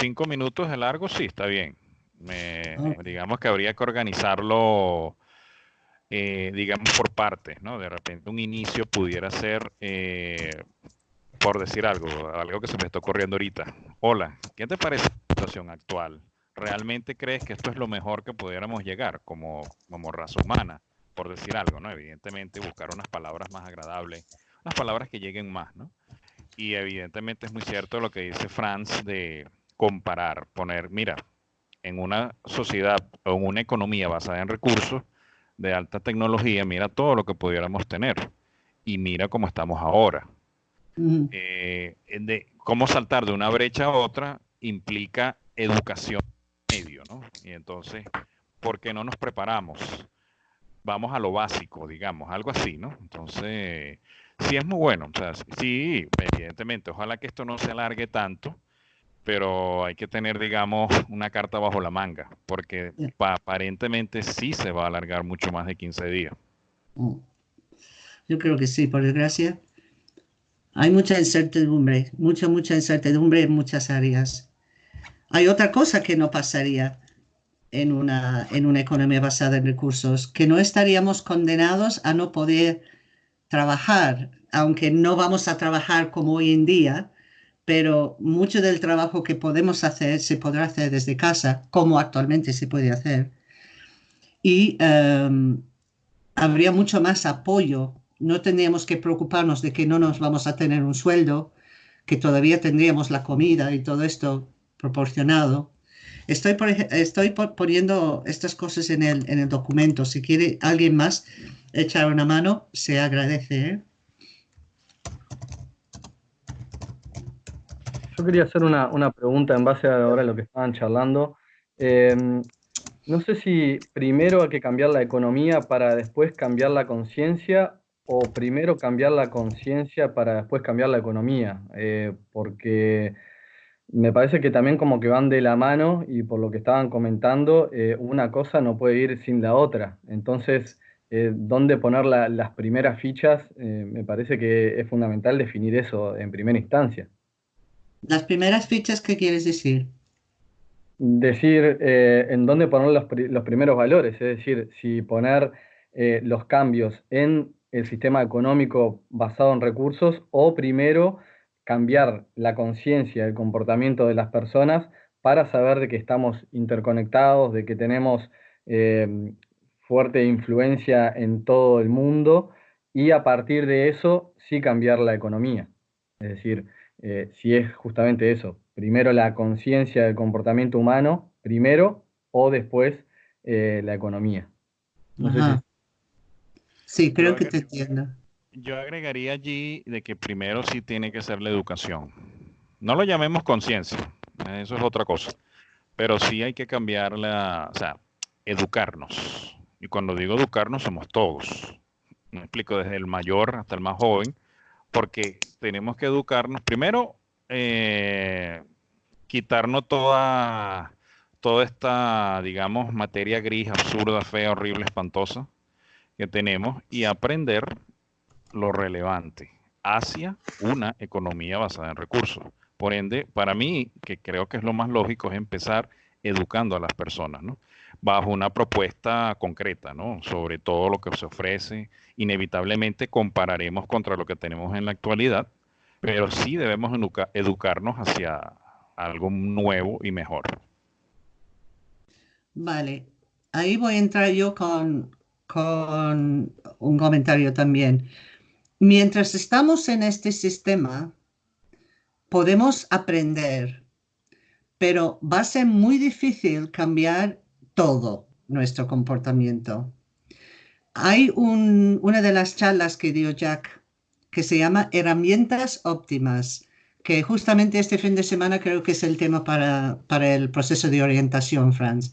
cinco minutos de largo, sí, está bien. Me, digamos que habría que organizarlo, eh, digamos, por partes, ¿no? De repente un inicio pudiera ser, eh, por decir algo, algo que se me está ocurriendo ahorita. Hola, ¿qué te parece la situación actual? ¿Realmente crees que esto es lo mejor que pudiéramos llegar como, como raza humana? Por decir algo, ¿no? Evidentemente buscar unas palabras más agradables, unas palabras que lleguen más, ¿no? Y evidentemente es muy cierto lo que dice Franz de comparar, poner, mira, en una sociedad o en una economía basada en recursos de alta tecnología, mira todo lo que pudiéramos tener y mira cómo estamos ahora. Eh, de cómo saltar de una brecha a otra implica educación medio, ¿no? Y entonces, ¿por qué no nos preparamos? Vamos a lo básico, digamos, algo así, ¿no? Entonces, sí es muy bueno, o sea, sí, evidentemente, ojalá que esto no se alargue tanto, pero hay que tener, digamos, una carta bajo la manga, porque aparentemente sí se va a alargar mucho más de 15 días. Mm. Yo creo que sí, por desgracia. Hay mucha incertidumbre, mucha, mucha incertidumbre en muchas áreas. Hay otra cosa que no pasaría en una, en una economía basada en recursos, que no estaríamos condenados a no poder trabajar, aunque no vamos a trabajar como hoy en día, pero mucho del trabajo que podemos hacer se podrá hacer desde casa, como actualmente se puede hacer. Y em, habría mucho más apoyo. No tendríamos que preocuparnos de que no nos vamos a tener un sueldo, que todavía tendríamos la comida y todo esto proporcionado. Estoy, estoy poniendo estas cosas en el, en el documento. Si quiere alguien más echar una mano, se agradece. ¿eh? Yo quería hacer una, pregunta en base a ahora lo que estaban charlando. Em, no sé si primero hay que cambiar la economía para después cambiar la conciencia o primero cambiar la conciencia para después cambiar la economía, eh, porque me parece que también como que van de la mano y por lo que estaban comentando, eh, una cosa no puede ir sin la otra. Entonces, eh, dónde poner las primeras fichas, eh, me parece que es fundamental definir eso en primera instancia. ¿Las primeras fichas qué quieres decir? Decir eh, en dónde poner los, los, primeros valores, es decir, si poner los cambios en el sistema económico basado en recursos o primero cambiar la conciencia, el comportamiento de las personas para saber de que estamos interconectados, de que tenemos fuerte influencia en todo el mundo y a partir de eso sí cambiar la economía. Es decir, eh, si es justamente eso, primero la conciencia del comportamiento humano, primero o después eh, la economía. Sí, creo que te entiendo. Yo agregaría allí de que primero sí tiene que ser la educación. No lo llamemos conciencia, eso es otra cosa, pero sí hay que cambiar la, o sea, educarnos y cuando digo educarnos, somos todos. Me explico desde el mayor hasta el más joven, porque tenemos que educarnos. Primero, eh, quitarnos toda, toda esta, digamos, materia gris, absurda, fea, horrible, espantosa que tenemos y aprender lo relevante hacia una economía basada en recursos. Por ende, para mí, que creo que es lo más lógico, es empezar educando a las personas, ¿no? Bajo una propuesta concreta, ¿no? Sobre todo lo que se ofrece. Inevitablemente compararemos contra lo que tenemos en la actualidad, pero sí debemos educarnos hacia algo nuevo y mejor. Vale, ahí voy a entrar yo con, con un comentario también. Mientras estamos en este sistema, podemos aprender, pero va a ser muy difícil cambiar todo nuestro comportamiento. Hay una de las charlas que dio Jack que se llama Herramientas óptimas, que justamente este fin de semana creo que es el tema para, para el proceso de orientación, Franz,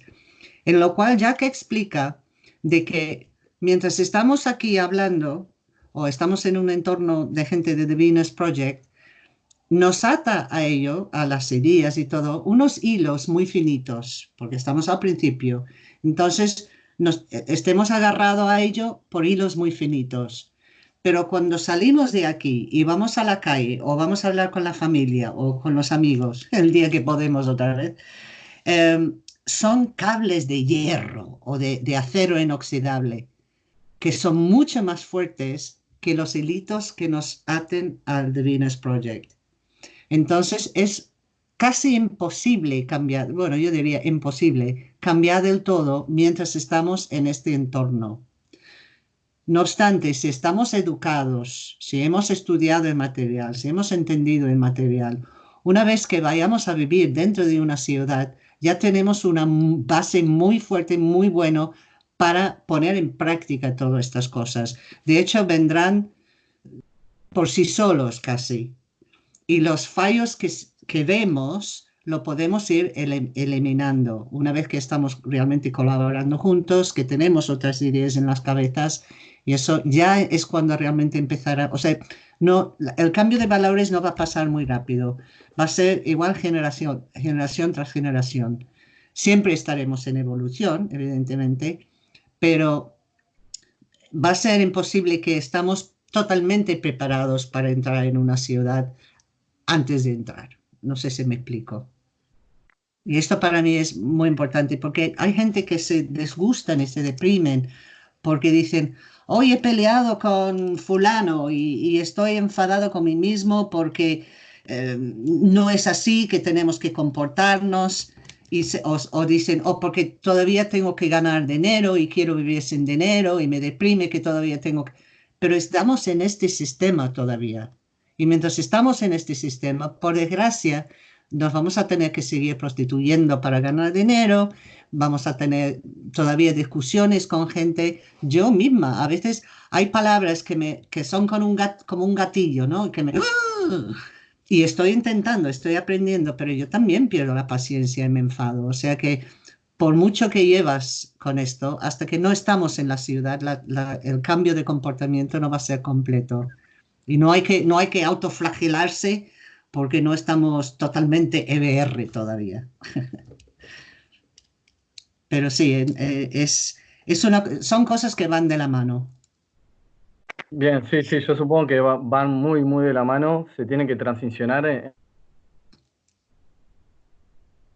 en lo cual Jack explica de que mientras estamos aquí hablando o estamos en un entorno de gente de The Venus Project, nos ata a ello, a las ideas y todo, unos hilos muy finitos, porque estamos al principio. Entonces, nos, estemos agarrados a ello por hilos muy finitos. Pero cuando salimos de aquí y vamos a la calle o vamos a hablar con la familia o con los amigos, <laughs> el día que podemos otra vez, em, son cables de hierro o de, de acero inoxidable que son mucho más fuertes que los hilitos que nos aten al The Venus Project. Entonces es casi imposible cambiar, bueno, yo diría imposible cambiar del todo mientras estamos en este entorno. No obstante, si estamos educados, si hemos estudiado el material, si hemos entendido el material, una vez que vayamos a vivir dentro de una ciudad, ya tenemos una base muy fuerte, muy bueno para poner en práctica todas estas cosas. De hecho, vendrán por sí solos casi. Y los fallos que, que vemos lo podemos ir eliminando una vez que estamos realmente colaborando juntos, que tenemos otras ideas en las cabezas y eso ya es cuando realmente empezará, o sea, no, el cambio de valores no va a pasar muy rápido, va a ser igual generación, generación tras generación. Siempre estaremos en evolución, evidentemente, pero va a ser imposible que estamos totalmente preparados para entrar en una ciudad antes de entrar. No sé si me explico. Y esto para mí es muy importante porque hay gente que se desgustan y se deprimen porque dicen, hoy he peleado con fulano y, estoy enfadado con mí mismo porque eh, no es así que tenemos que comportarnos. Y o, dicen, o oh, porque todavía tengo que ganar dinero y quiero vivir sin dinero y me deprime que todavía tengo que... Pero estamos en este sistema todavía. Y mientras estamos en este sistema, por desgracia, nos vamos a tener que seguir prostituyendo para ganar dinero vamos a tener todavía discusiones con gente. Yo misma, a veces hay palabras que, me, que son con un como un gatillo, ¿no? Que me, y estoy intentando, estoy aprendiendo, pero yo también pierdo la paciencia y me enfado. O sea que por mucho que llevas con esto, hasta que no estamos en la ciudad, el cambio de comportamiento no va a ser completo. Y no hay que, no hay que autoflagelarse porque no estamos totalmente EBR todavía. <laughs> Pero sí, eh, es, es una, son cosas que van de la mano. Bien, sí, sí, yo supongo que van muy, muy de la mano, se tienen que transicionar. Eh.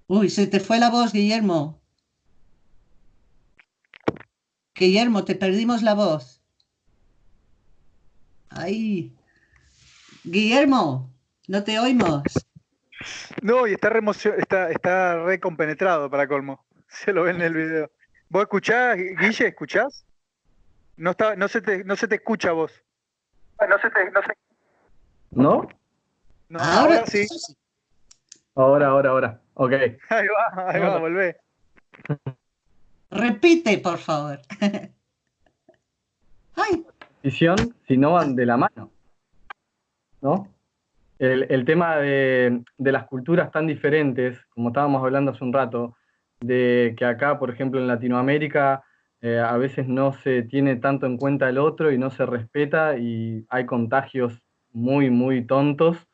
Uy, se te fue la voz, Guillermo. Guillermo, te perdimos la voz. Ahí. Guillermo, no te oímos. No, y está, está, está recompenetrado para colmo. <laughs> Se lo ve en el video. ¿Vos escuchás, Guille? ¿Escuchás? No, está, no, se, te, no se te escucha vos. No se te. No, se... ¿No? no ahora, sí. Ahora, ahora, ahora. Ok. Ahí va, ahí va, volvé. Repite, por favor. <laughs> Ay. Visión, si no van de la mano. ¿No? El, tema de, de, las culturas tan diferentes, como estábamos hablando hace un rato, de que acá, por ejemplo, en Latinoamérica, eh, a veces no se tiene tanto en cuenta el otro y no se respeta y hay contagios muy, muy tontos,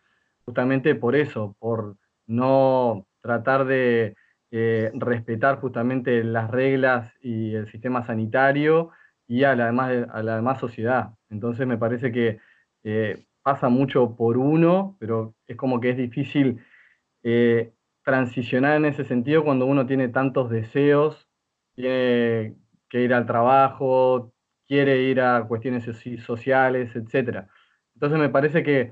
justamente por eso, por no tratar de eh, respetar justamente las reglas y el sistema sanitario y a la demás, a la demás sociedad. Entonces me parece que eh, pasa mucho por uno, pero es como que es difícil transicionar en ese sentido cuando uno tiene tantos deseos, tiene que ir al trabajo, quiere ir a cuestiones sociales, etc. Entonces me parece que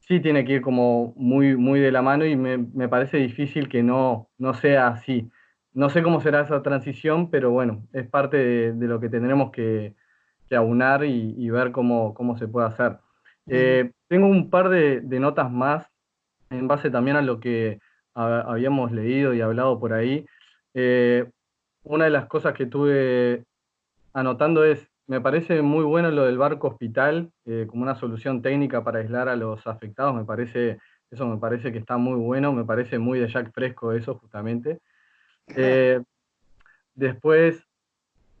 sí tiene que ir como muy, muy de la mano y me, parece difícil que no, no sea así. No sé cómo será esa transición, pero bueno, es parte de, lo que tendremos que, aunar y, ver cómo, cómo se puede hacer. Eh, tengo un par de, de, notas más en base también a lo que habíamos leído y hablado por ahí. Eh, una de las cosas que tuve anotando es, me parece muy bueno lo del barco hospital eh, como una solución técnica para aislar a los afectados, me parece, eso me parece que está muy bueno, me parece muy de Jack Fresco eso justamente. Después,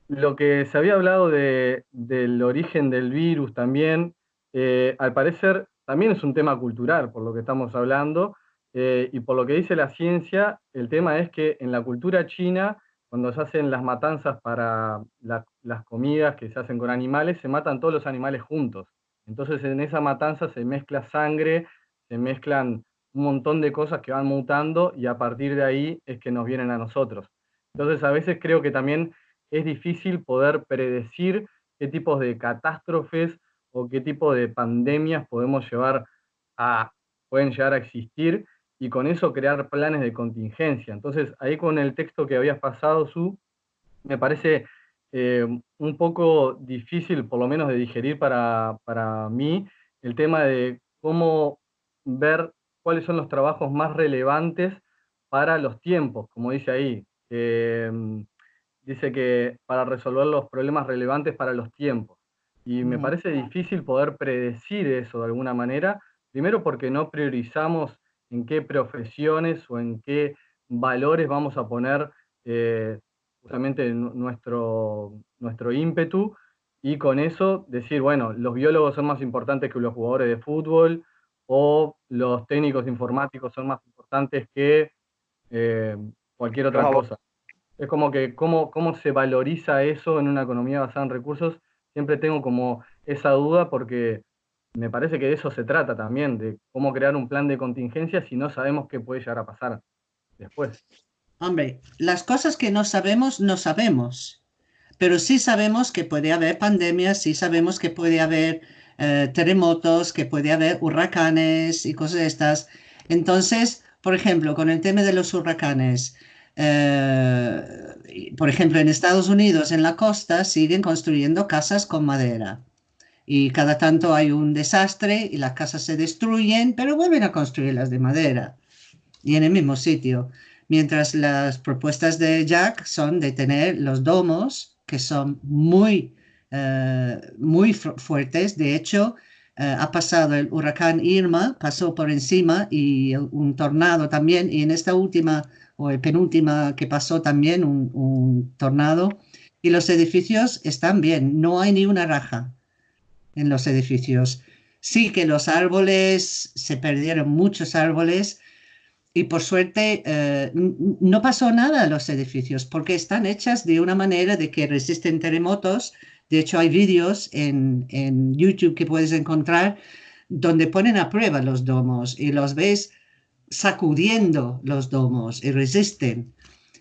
lo que se había hablado de, del origen del virus también, al parecer también es un tema cultural, por lo que estamos hablando, eh, y por lo que dice la ciencia, el tema es que en la cultura china, cuando se hacen las matanzas para las comidas que se hacen con animales, se matan todos los animales juntos. Entonces en esa matanza se mezcla sangre, se mezclan un montón de cosas que van mutando y a partir de ahí es que nos vienen a nosotros. Entonces a veces creo que también es difícil poder predecir qué tipos de catástrofes o qué tipo de pandemias podemos llevar a, pueden llegar a existir y con eso crear planes de contingencia. Entonces, ahí con el texto que habías pasado, Su, me parece eh, un poco difícil, por lo menos de digerir para, para mí, el tema de cómo ver cuáles son los trabajos más relevantes para los tiempos, como dice ahí. Mm, dice que para resolver los problemas relevantes para los tiempos. Y me parece difícil poder predecir eso de alguna manera, primero porque no priorizamos en qué profesiones o en qué valores vamos a poner eh, justamente nuestro, nuestro ímpetu y con eso decir, bueno, los biólogos son más importantes que los jugadores de fútbol o los técnicos informáticos son más importantes que eh, cualquier otra cosa. Es como que cómo, cómo se valoriza eso en una economía basada en recursos, siempre tengo como esa duda porque me parece que de eso se trata también, de cómo crear un plan de contingencia si no sabemos qué puede llegar a pasar después. Hombre, las cosas que no sabemos, no sabemos. Pero sí sabemos que puede haber pandemias, sí sabemos que puede haber eh, terremotos, que puede haber huracanes y cosas de estas. Entonces, por ejemplo, con el tema de los huracanes, eh, por ejemplo, en Estados Unidos, en la costa, siguen construyendo casas con madera. Y cada tanto hay un desastre y las casas se destruyen, pero vuelven a construirlas de madera y en el mismo sitio mientras las propuestas de Jack son de tener los domos, que son muy, eh, muy fuertes. De hecho, eh, ha pasado el huracán Irma, pasó por encima y un tornado también, y en esta última o el penúltima que pasó también un, tornado, y los edificios están bien, no hay ni una raja en los edificios. Sí que los árboles, se perdieron muchos árboles, y por suerte eh, no pasó nada a los edificios porque están hechas de una manera de que resisten terremotos. De hecho, hay vídeos en, en YouTube que puedes encontrar donde ponen a prueba los domos y los ves sacudiendo los domos y resisten.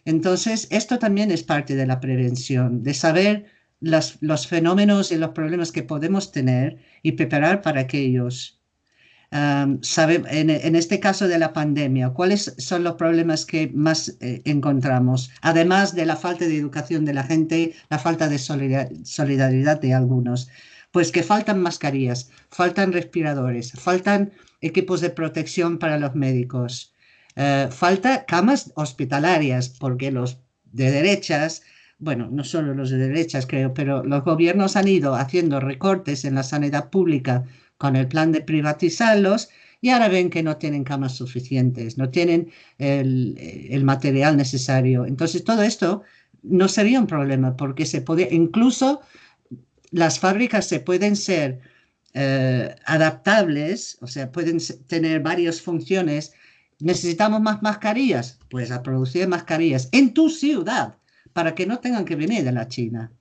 Entonces, esto también es parte de la prevención, de saber los fenómenos y los problemas que podemos tener y preparar para aquellos sabe, en, este caso de la pandemia, ¿cuáles son los problemas que más eh, encontramos? Además de la falta de educación de la gente, la falta de solidaridad de algunos. Pues que faltan mascarillas, faltan respiradores, faltan equipos de protección para los médicos, eh, falta camas hospitalarias, porque los de derechas bueno, no solo los de derechas creo, pero los gobiernos han ido haciendo recortes en la sanidad pública con el plan de privatizarlos y ahora ven que no tienen camas suficientes, no tienen el, material necesario. Entonces todo esto no sería un problema porque se puede, incluso las fábricas se pueden ser eh, adaptables, o sea, pueden tener varias funciones. ¿Necesitamos más mascarillas? Pues a producir mascarillas en tu ciudad para que no tengan que venir de la China.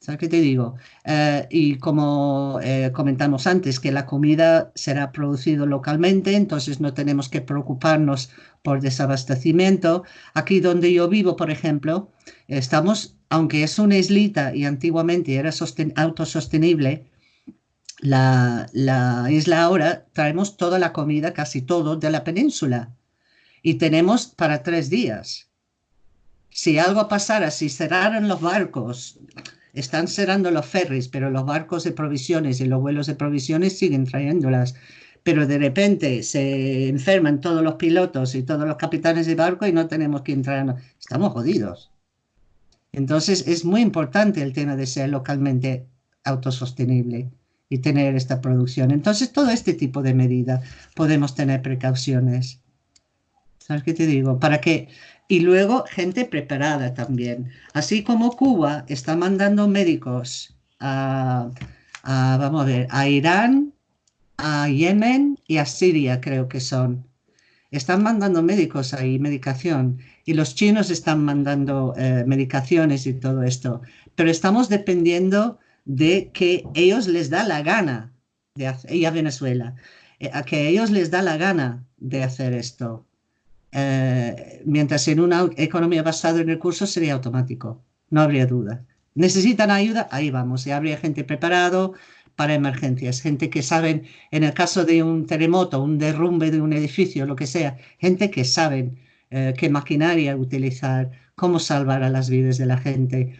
¿Sabes qué te digo? Eh, y como eh, comentamos antes, que la comida será producida localmente, entonces no tenemos que preocuparnos por desabastecimiento. Aquí donde yo vivo, por ejemplo, estamos, aunque es una islita y antiguamente era autosostenible, la, la isla ahora traemos toda la comida, casi todo, de la península. Y tenemos para tres días. Si algo pasara, si cerraran los barcos, están cerrando los ferries, pero los barcos de provisiones y los vuelos de provisiones siguen trayéndolas. Pero de repente se enferman todos los pilotos y todos los capitanes de barco y no tenemos que entrar. Estamos jodidos. Entonces es muy importante el tema de ser localmente autosostenible y tener esta producción. Entonces todo este tipo de medidas podemos tener precauciones. ¿Sabes qué te digo? Para que y luego gente preparada también. Así como Cuba está mandando médicos a, vamos a ver, a Irán, a Yemen y a Siria, creo que son. Están mandando médicos ahí, medicación, y los chinos están mandando eh, medicaciones y todo esto. Pero estamos dependiendo de que ellos les da la gana de hacer, y a Venezuela, eh, a que ellos les da la gana de hacer esto. Eh, mientras en una economía basada en recursos sería automático, no habría duda. Necesitan ayuda, ahí vamos, y habría gente preparado para emergencias, gente que saben, en el caso de un terremoto, un derrumbe de un edificio, lo que sea, gente que saben eh, qué maquinaria utilizar, cómo salvar a las vidas de la gente.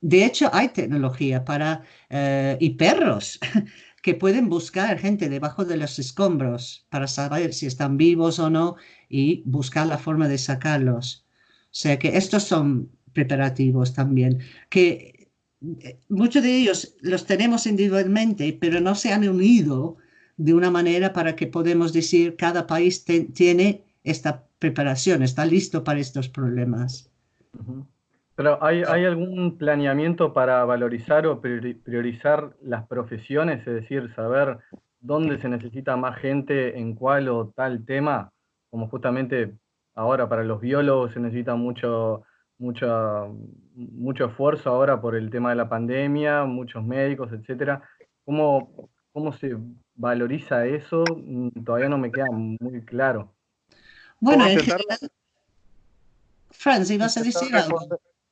De hecho, hay tecnología para, eh, y perros. <laughs> que pueden buscar gente debajo de los escombros para saber si están vivos o no y buscar la forma de sacarlos. O sea que estos son preparativos también, que muchos de ellos los tenemos individualmente, pero no se han unido de una manera para que podamos decir cada país tiene esta preparación, está listo para estos problemas. Pero ¿hay, ¿hay, algún planeamiento para valorizar o priorizar las profesiones? Es decir, saber dónde se necesita más gente en cuál o tal tema, como justamente ahora para los biólogos se necesita mucho, mucho, mucho esfuerzo ahora por el tema de la pandemia, muchos médicos, etcétera. ¿Cómo, ¿Cómo se valoriza eso? Mm, todavía no me queda muy claro. Bueno, en Franz, ¿ibas a decir algo?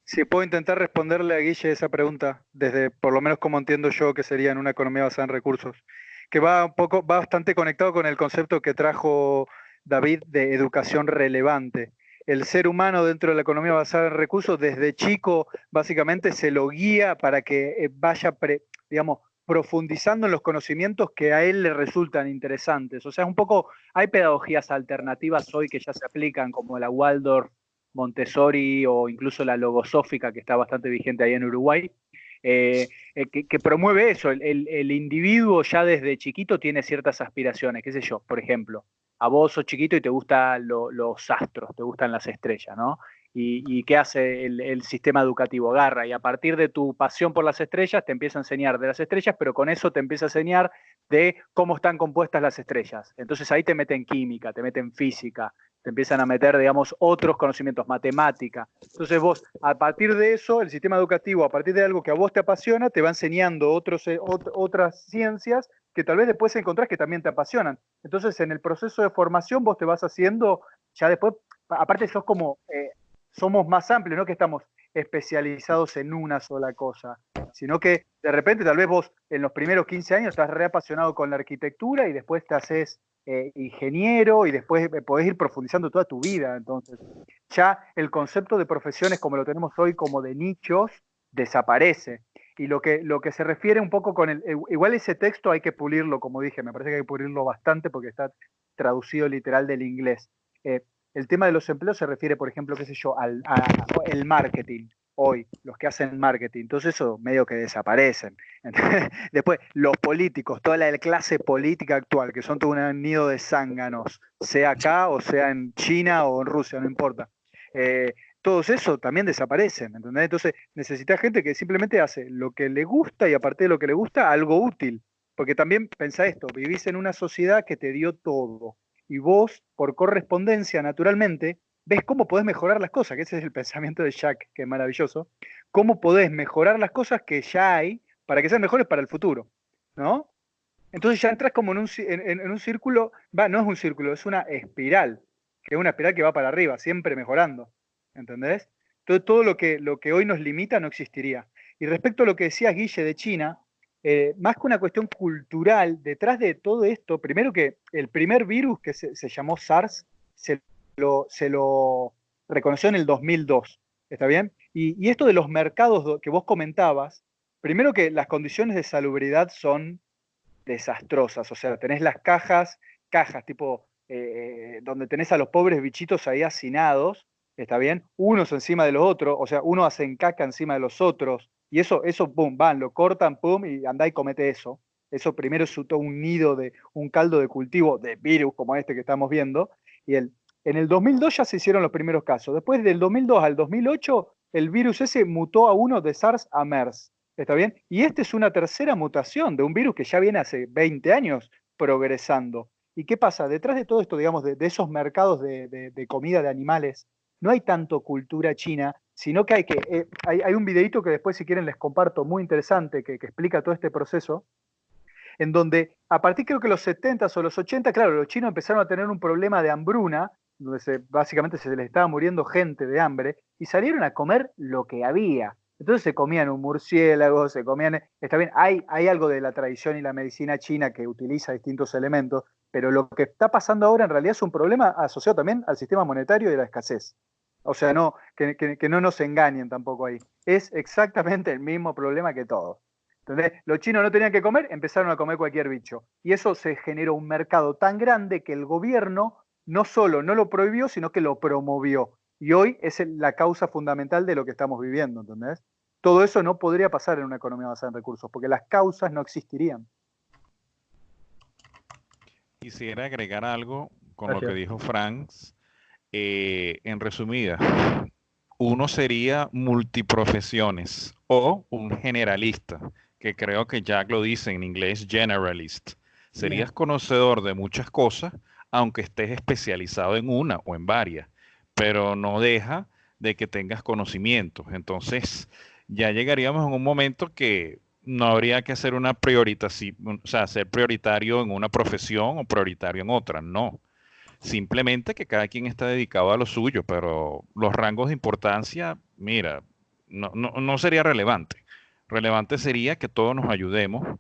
Si puedo intentar responderle a Guille esa pregunta, desde por lo menos como entiendo yo que sería en una economía basada en recursos, que va un poco, va bastante conectado con el concepto que trajo David de educación relevante. El ser humano dentro de la economía basada en recursos, desde chico, básicamente se lo guía para que eh, vaya, digamos, profundizando en los conocimientos que a él le resultan interesantes. O sea, un poco, hay pedagogías alternativas hoy que ya se aplican, como la Waldorf, Montessori o incluso la logosófica, que está bastante vigente ahí en Uruguay, eh, eh, que, promueve eso. El, individuo ya desde chiquito tiene ciertas aspiraciones, qué sé yo, por ejemplo, a vos sos chiquito y te gustan los astros, te gustan las estrellas, ¿no? Y, qué hace el, sistema educativo? Agarra y a partir de tu pasión por las estrellas te empieza a enseñar de las estrellas, pero con eso te empieza a enseñar de cómo están compuestas las estrellas. Entonces ahí te meten química, te meten física, te empiezan a meter, digamos, otros conocimientos, matemática. Entonces vos, a partir de eso, el sistema educativo, a partir de algo que a vos te apasiona, te va enseñando otros, eh, otras ciencias que tal vez después encontrás que también te apasionan. Entonces, en el proceso de formación vos te vas haciendo, ya después, aparte sos como eh, somos más amplios, no que estamos especializados en una sola cosa, sino que de repente tal vez vos en los primeros 15 años estás reapasionado con la arquitectura y después te haces eh, ingeniero y después eh, podés ir profundizando toda tu vida. Entonces, ya el concepto de profesiones como lo tenemos hoy, como de nichos, desaparece. Y lo que, lo que se refiere un poco con el... Eh, igual ese texto hay que pulirlo, como dije, me parece que hay que pulirlo bastante porque está traducido literal del inglés. El tema de los empleos se refiere, por ejemplo, qué sé yo, al el marketing hoy, los que hacen marketing. Entonces eso medio que desaparecen. <laughs> Después, los políticos, toda la clase política actual, que son todo un nido de zánganos, sea acá o sea en China o en Rusia, no importa. Eh, todos eso también desaparecen. Entonces necesita gente que simplemente hace lo que le gusta y aparte de lo que le gusta, algo útil. Porque también pensá esto, vivís en una sociedad que te dio todo y vos, por correspondencia, naturalmente, ves cómo podés mejorar las cosas, que ese es el pensamiento de Jack, que es maravilloso, cómo podés mejorar las cosas que ya hay para que sean mejores para el futuro, ¿no? Entonces ya entras como en un, en, un círculo, va, no es un círculo, es una espiral, que es una espiral que va para arriba, siempre mejorando, ¿entendés? Todo, todo lo, que, lo que hoy nos limita no existiría. Y respecto a lo que decías, Guille, de China, eh, más que una cuestión cultural, detrás de todo esto, primero que el primer virus que se, llamó SARS se lo, se lo, reconoció en el 2002, ¿está bien? Y, esto de los mercados que vos comentabas, primero que las condiciones de salubridad son desastrosas, o sea, tenés las cajas, cajas tipo eh, donde tenés a los pobres bichitos ahí hacinados, ¿está bien? Unos encima de los otros, o sea, uno hacen caca encima de los otros, y eso, eso, pum, van, lo cortan, pum, y andá y comete eso. Eso primero es un nido de un caldo de cultivo de virus como este que estamos viendo. Y el, en el 2002 ya se hicieron los primeros casos. Después del 2002 al 2008, el virus ese mutó a uno de SARS a MERS. ¿Está bien? Y esta es una tercera mutación de un virus que ya viene hace 20 años progresando. ¿Y qué pasa? Detrás de todo esto, digamos, de, esos mercados de, comida de animales, no hay tanto cultura china, sino que hay que, eh, hay, un videito que después si quieren les comparto, muy interesante, que, explica todo este proceso, en donde a partir creo que los 70 o los 80, claro, los chinos empezaron a tener un problema de hambruna, donde se, básicamente se les estaba muriendo gente de hambre, y salieron a comer lo que había. Entonces se comían un murciélago, se comían, está bien, hay, hay algo de la tradición y la medicina china que utiliza distintos elementos, pero lo que está pasando ahora en realidad es un problema asociado también al sistema monetario y la escasez. O sea, no, que, no nos engañen tampoco ahí. Es exactamente el mismo problema que todos. ¿Entendés? Los chinos no tenían que comer, empezaron a comer cualquier bicho. Y eso se generó un mercado tan grande que el gobierno no solo no lo prohibió, sino que lo promovió. Y hoy es la causa fundamental de lo que estamos viviendo, ¿entendés? Todo eso no podría pasar en una economía basada en recursos, porque las causas no existirían. Quisiera agregar algo con lo que dijo Franz. Eh, en resumida, uno sería multiprofesiones o un generalista que creo que Jack lo dice en inglés, generalist. Serías conocedor de muchas cosas, aunque estés especializado en una o en varias, pero no deja de que tengas conocimientos. Entonces, ya llegaríamos en un momento que no habría que hacer una prioritación, o sea, ser prioritario en una profesión o prioritario en otra, no. Simplemente que cada quien está dedicado a lo suyo, pero los rangos de importancia, mira, no, no sería relevante relevante sería que todos nos ayudemos,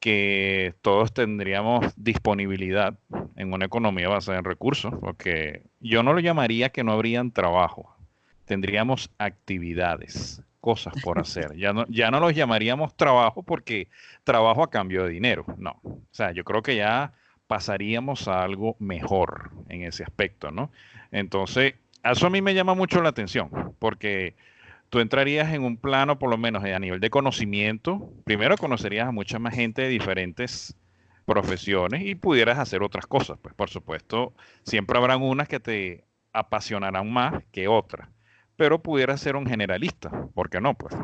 que todos tendríamos disponibilidad en una economía basada en recursos, porque yo no lo llamaría que no habrían trabajo, tendríamos actividades, cosas por <laughs> hacer. Ya no, ya no los llamaríamos trabajo porque trabajo a cambio de dinero, no. O sea, yo creo que ya pasaríamos a algo mejor en ese aspecto, ¿no? Entonces, eso a mí me llama mucho la atención, porque tú entrarías en un plano, por lo menos a nivel de conocimiento. Primero conocerías a mucha más gente de diferentes profesiones y pudieras hacer otras cosas. Pues por supuesto, siempre habrán unas que te apasionarán más que otras, pero pudieras ser un generalista, ¿por qué no? Pues.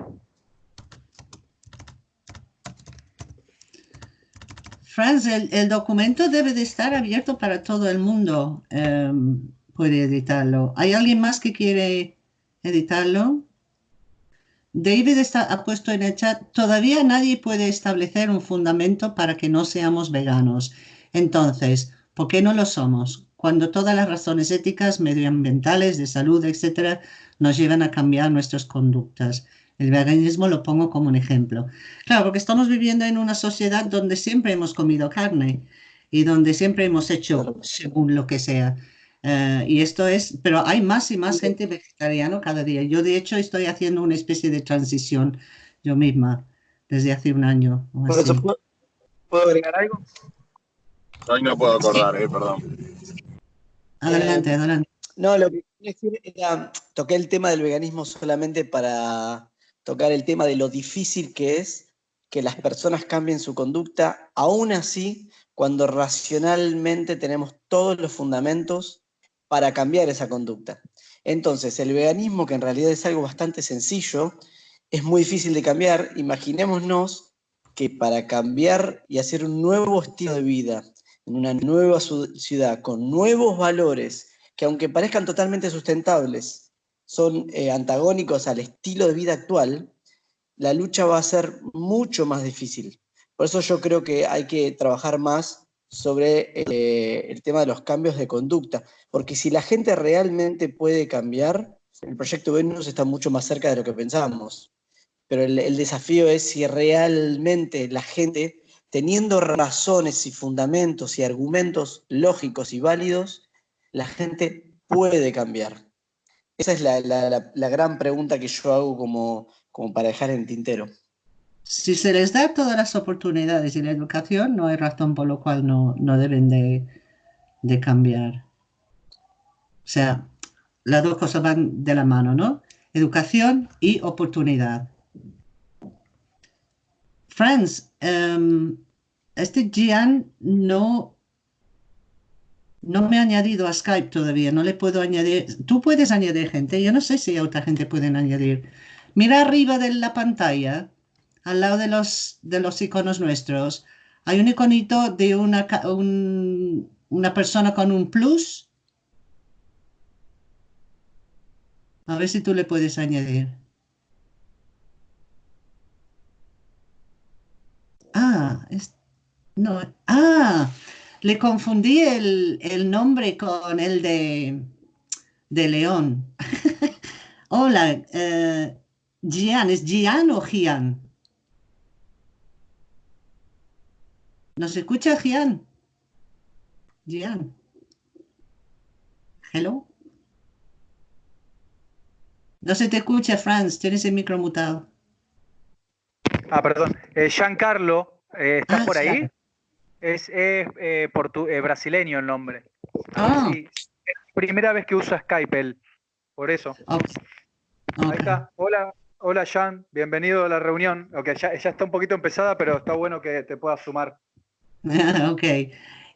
Franz, el, documento debe de estar abierto para todo el mundo. Em, puede editarlo. ¿Hay alguien más que quiere editarlo? David está, ha puesto en el chat, todavía nadie puede establecer un fundamento para que no seamos veganos. Entonces, ¿por qué no lo somos? Cuando todas las razones éticas, medioambientales, de salud, etcétera, nos llevan a cambiar nuestras conductas. El veganismo lo pongo como un ejemplo. Claro, porque estamos viviendo en una sociedad donde siempre hemos comido carne y donde siempre hemos hecho según lo que sea. Eh, y esto es, pero hay más y más gente vegetariana cada día. Yo de hecho estoy haciendo una especie de transición yo misma desde hace un año. ¿puedo, agregar algo? Hoy no puedo acordar, eh, perdón. Adelante, eh, adelante. No, lo que quería decir era, toqué el tema del veganismo solamente para tocar el tema de lo difícil que es que las personas cambien su conducta, aún así, cuando racionalmente tenemos todos los fundamentos para cambiar esa conducta. Entonces, el veganismo, que en realidad es algo bastante sencillo, es muy difícil de cambiar. Imaginémonos que para cambiar y hacer un nuevo estilo de vida en una nueva ciudad, con nuevos valores, que aunque parezcan totalmente sustentables, son eh, antagónicos al estilo de vida actual, la lucha va a ser mucho más difícil. Por eso yo creo que hay que trabajar más sobre eh, el tema de los cambios de conducta, porque si la gente realmente puede cambiar, el proyecto Venus está mucho más cerca de lo que pensábamos. Pero el, desafío es si realmente la gente, teniendo razones y fundamentos y argumentos lógicos y válidos, la gente puede cambiar. Esa es la, gran pregunta que yo hago como, como para dejar en tintero si se les da todas las oportunidades y la educación, no hay razón por lo cual no, deben de, cambiar. O sea, las dos cosas van de la mano, ¿no? Educación y oportunidad. Franz, em, este Gian no, no me ha añadido a Skype todavía, no le puedo añadir. Tú puedes añadir gente, yo no sé si otra gente puede añadir. Mira arriba de la pantalla al lado de los, de los iconos nuestros, hay un iconito de una, una persona con un plus. A ver si tú le puedes añadir. Ah, no, ah, le confundí el, nombre con el de, de León. <laughs> Hola, eh, Gian, ¿es Gian o Gian? ¿Nos escucha, Gian? Gian. Hello. No se te escucha, Franz. Tienes el micro mutado. Ah, perdón. Eh, Giancarlo, eh, ¿estás Ah, por ahí? Es, es, eh, portu- eh, brasileño el nombre. Ah, Sí, es primera vez que usa Skype él. Por eso. Ahí está. Hola, hola Jan, bienvenido a la reunión. Ok, ya, ya está un poquito empezada, pero está bueno que te puedas sumar. <laughs> ok.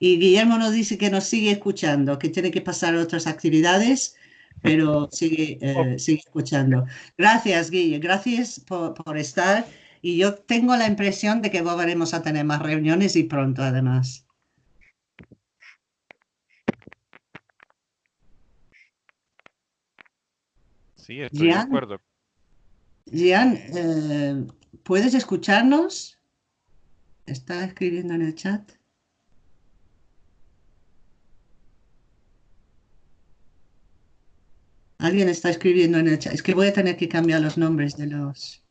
Y Guillermo nos dice que nos sigue escuchando, que tiene que pasar a otras actividades, pero sigue, eh, sigue escuchando. Gracias, Guille. Gracias por, por estar. Y yo tengo la impresión de que volveremos a tener más reuniones y pronto, además. Sí, estoy de acuerdo. Gian, eh, ¿puedes escucharnos? Está escribiendo en el chat. Alguien está escribiendo en el chat. Es que voy a tener que cambiar los nombres de los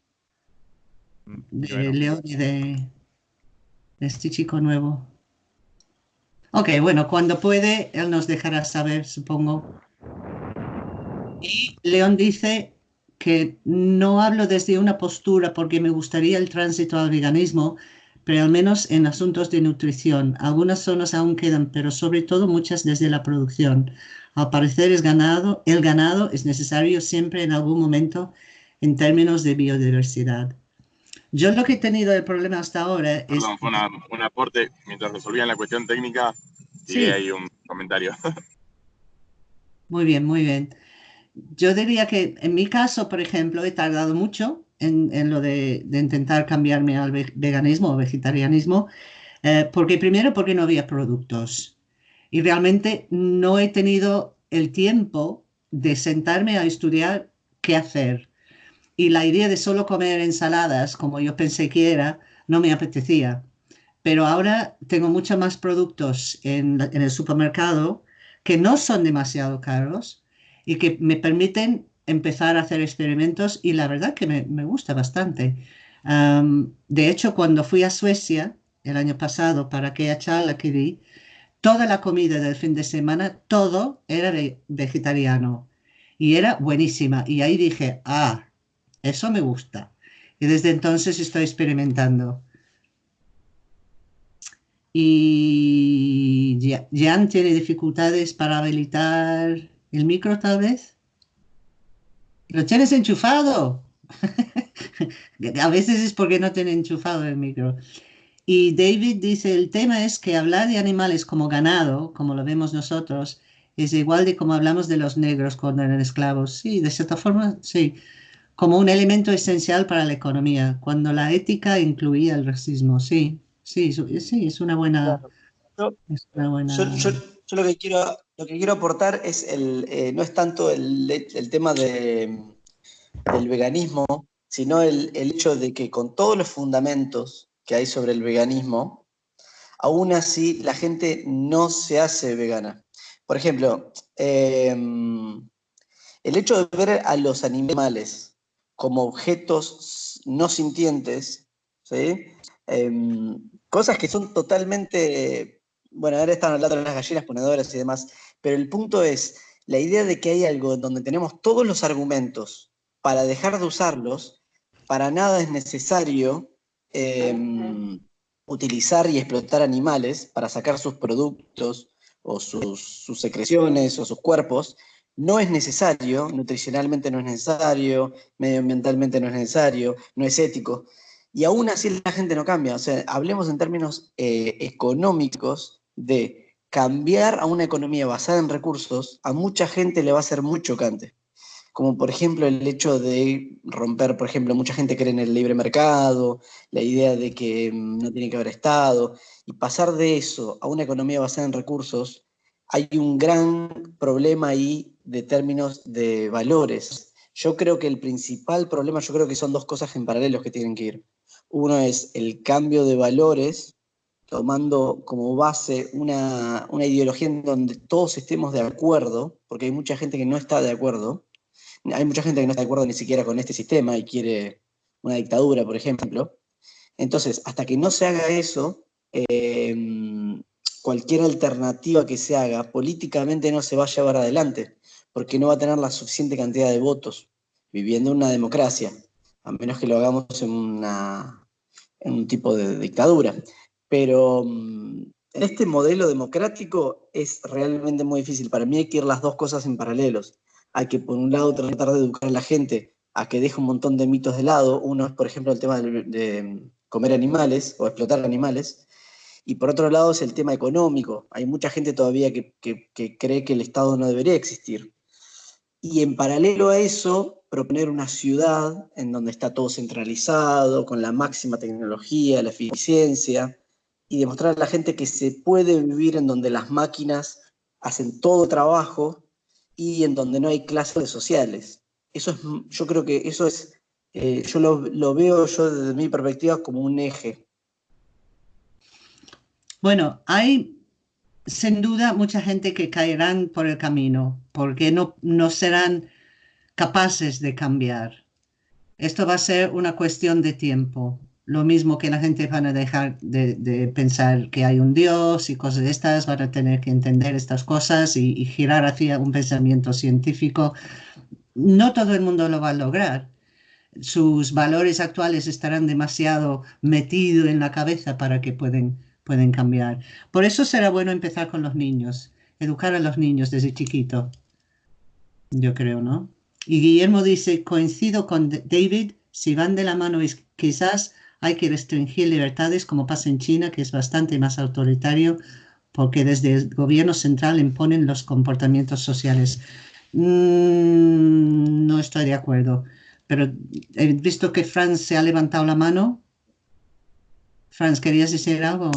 Mm, de bueno. León y de, de este chico nuevo. Ok, bueno, cuando puede, él nos dejará saber, supongo. Y León dice que no hablo desde una postura porque me gustaría el tránsito al veganismo, pero al menos en asuntos de nutrición. Algunas zonas aún quedan, pero sobre todo muchas desde la producción. Al parecer es ganado, el ganado es necesario siempre en algún momento en términos de biodiversidad. Yo lo que he tenido el problema hasta ahora es... Perdón, fue una- un aporte mientras resolvían la cuestión técnica Sí. hay un comentario. <laughs> Muy bien, muy bien. Yo diría que en mi caso, por ejemplo, he tardado mucho en, lo de, intentar cambiarme al ve- veganismo o vegetarianismo, eh, porque primero porque no había productos y realmente no he tenido el tiempo de sentarme a estudiar qué hacer. Y la idea de solo comer ensaladas, como yo pensé que era, no me apetecía. Pero ahora tengo muchos más productos en, en el supermercado que no son demasiado caros y que me permiten empezar a hacer experimentos y la verdad que me, me gusta bastante. De hecho, cuando fui a Suecia el año pasado para aquella charla que di, toda la comida del fin de semana, todo era ve- vegetariano y era buenísima. Y ahí dije, ah, eso me gusta. Y desde entonces estoy experimentando. Y Jan tiene dificultades para habilitar el micro, tal vez. ¿Lo tienes enchufado? <laughs> A veces es porque no tiene enchufado el micro. Y David dice, el tema es que hablar de animales como ganado, como lo vemos nosotros, es igual de como hablamos de los negros cuando eran esclavos. Sí, de cierta forma, sí. Como un elemento esencial para la economía, cuando la ética incluía el racismo. Sí, sí, sí, es una buena... Yo- Es una buena... Yo, yo- yo lo, que quiero, lo que quiero aportar es el, eh, no es tanto el, tema de, del veganismo, sino el, hecho de que con todos los fundamentos que hay sobre el veganismo, aún así la gente no se hace vegana. Por ejemplo, eh, el hecho de ver a los animales como objetos no sintientes, ¿sí? Em, cosas que son totalmente, bueno, ahora están hablando de las gallinas ponedoras y demás, pero el punto es la idea de que hay algo donde tenemos todos los argumentos para dejar de usarlos, para nada es necesario em, utilizar y explotar animales para sacar sus productos o sus, secreciones o sus cuerpos, no es necesario, nutricionalmente no es necesario, medioambientalmente no es necesario, no es ético. Y aún así la gente no cambia. O sea, hablemos en términos eh, económicos de cambiar a una economía basada en recursos, a mucha gente le va a ser muy chocante. Como por ejemplo el hecho de romper, por ejemplo, mucha gente cree en el libre mercado, la idea de que mm, no tiene que haber Estado, y pasar de eso a una economía basada en recursos, hay un gran problema ahí de términos de valores. Yo creo que el principal problema, yo creo que son dos cosas en paralelo que tienen que ir. Uno es el cambio de valores, tomando como base una, una ideología en donde todos estemos de acuerdo, porque hay mucha gente que no está de acuerdo. Hay mucha gente que no está de acuerdo ni siquiera con este sistema y quiere una dictadura, por ejemplo. Entonces, hasta que no se haga eso, eh, cualquier alternativa que se haga políticamente no se va a llevar adelante, porque no va a tener la suficiente cantidad de votos, viviendo en una democracia, a menos que lo hagamos en una, en un tipo de dictadura. Pero mm, en este modelo democrático es realmente muy difícil. Para mí hay que ir las dos cosas en paralelos. Hay que, por un lado, tratar de educar a la gente a que deje un montón de mitos de lado. Uno es, por ejemplo, el tema de, comer animales o explotar animales. Y por otro lado es el tema económico. Hay mucha gente todavía que, que cree que el Estado no debería existir. Y en paralelo a eso, proponer una ciudad en donde está todo centralizado, con la máxima tecnología, la eficiencia, y demostrar a la gente que se puede vivir en donde las máquinas hacen todo trabajo y en donde no hay clases sociales. Eso es, yo creo que eso es, eh, yo lo, veo yo desde mi perspectiva como un eje. Bueno, hay sin duda mucha gente que caerán por el camino porque no, no serán capaces de cambiar. Esto va a ser una cuestión de tiempo lo mismo que la gente van a dejar de, pensar que hay un Dios y cosas de estas, van a tener que entender estas cosas y, girar hacia un pensamiento científico. No todo el mundo lo va a lograr. Sus valores actuales estarán demasiado metidos en la cabeza para que pueden, pueden cambiar. Por eso será bueno empezar con los niños, educar a los niños desde chiquito. Yo creo, ¿no? Y Guillermo dice, coincido con David, si van de la mano quizás hay que restringir libertades como pasa en China, que es bastante más autoritario, porque desde el gobierno central imponen los comportamientos sociales. Mm, no estoy de acuerdo, pero he visto que Franz se ha levantado la mano. Franz, ¿querías decir algo?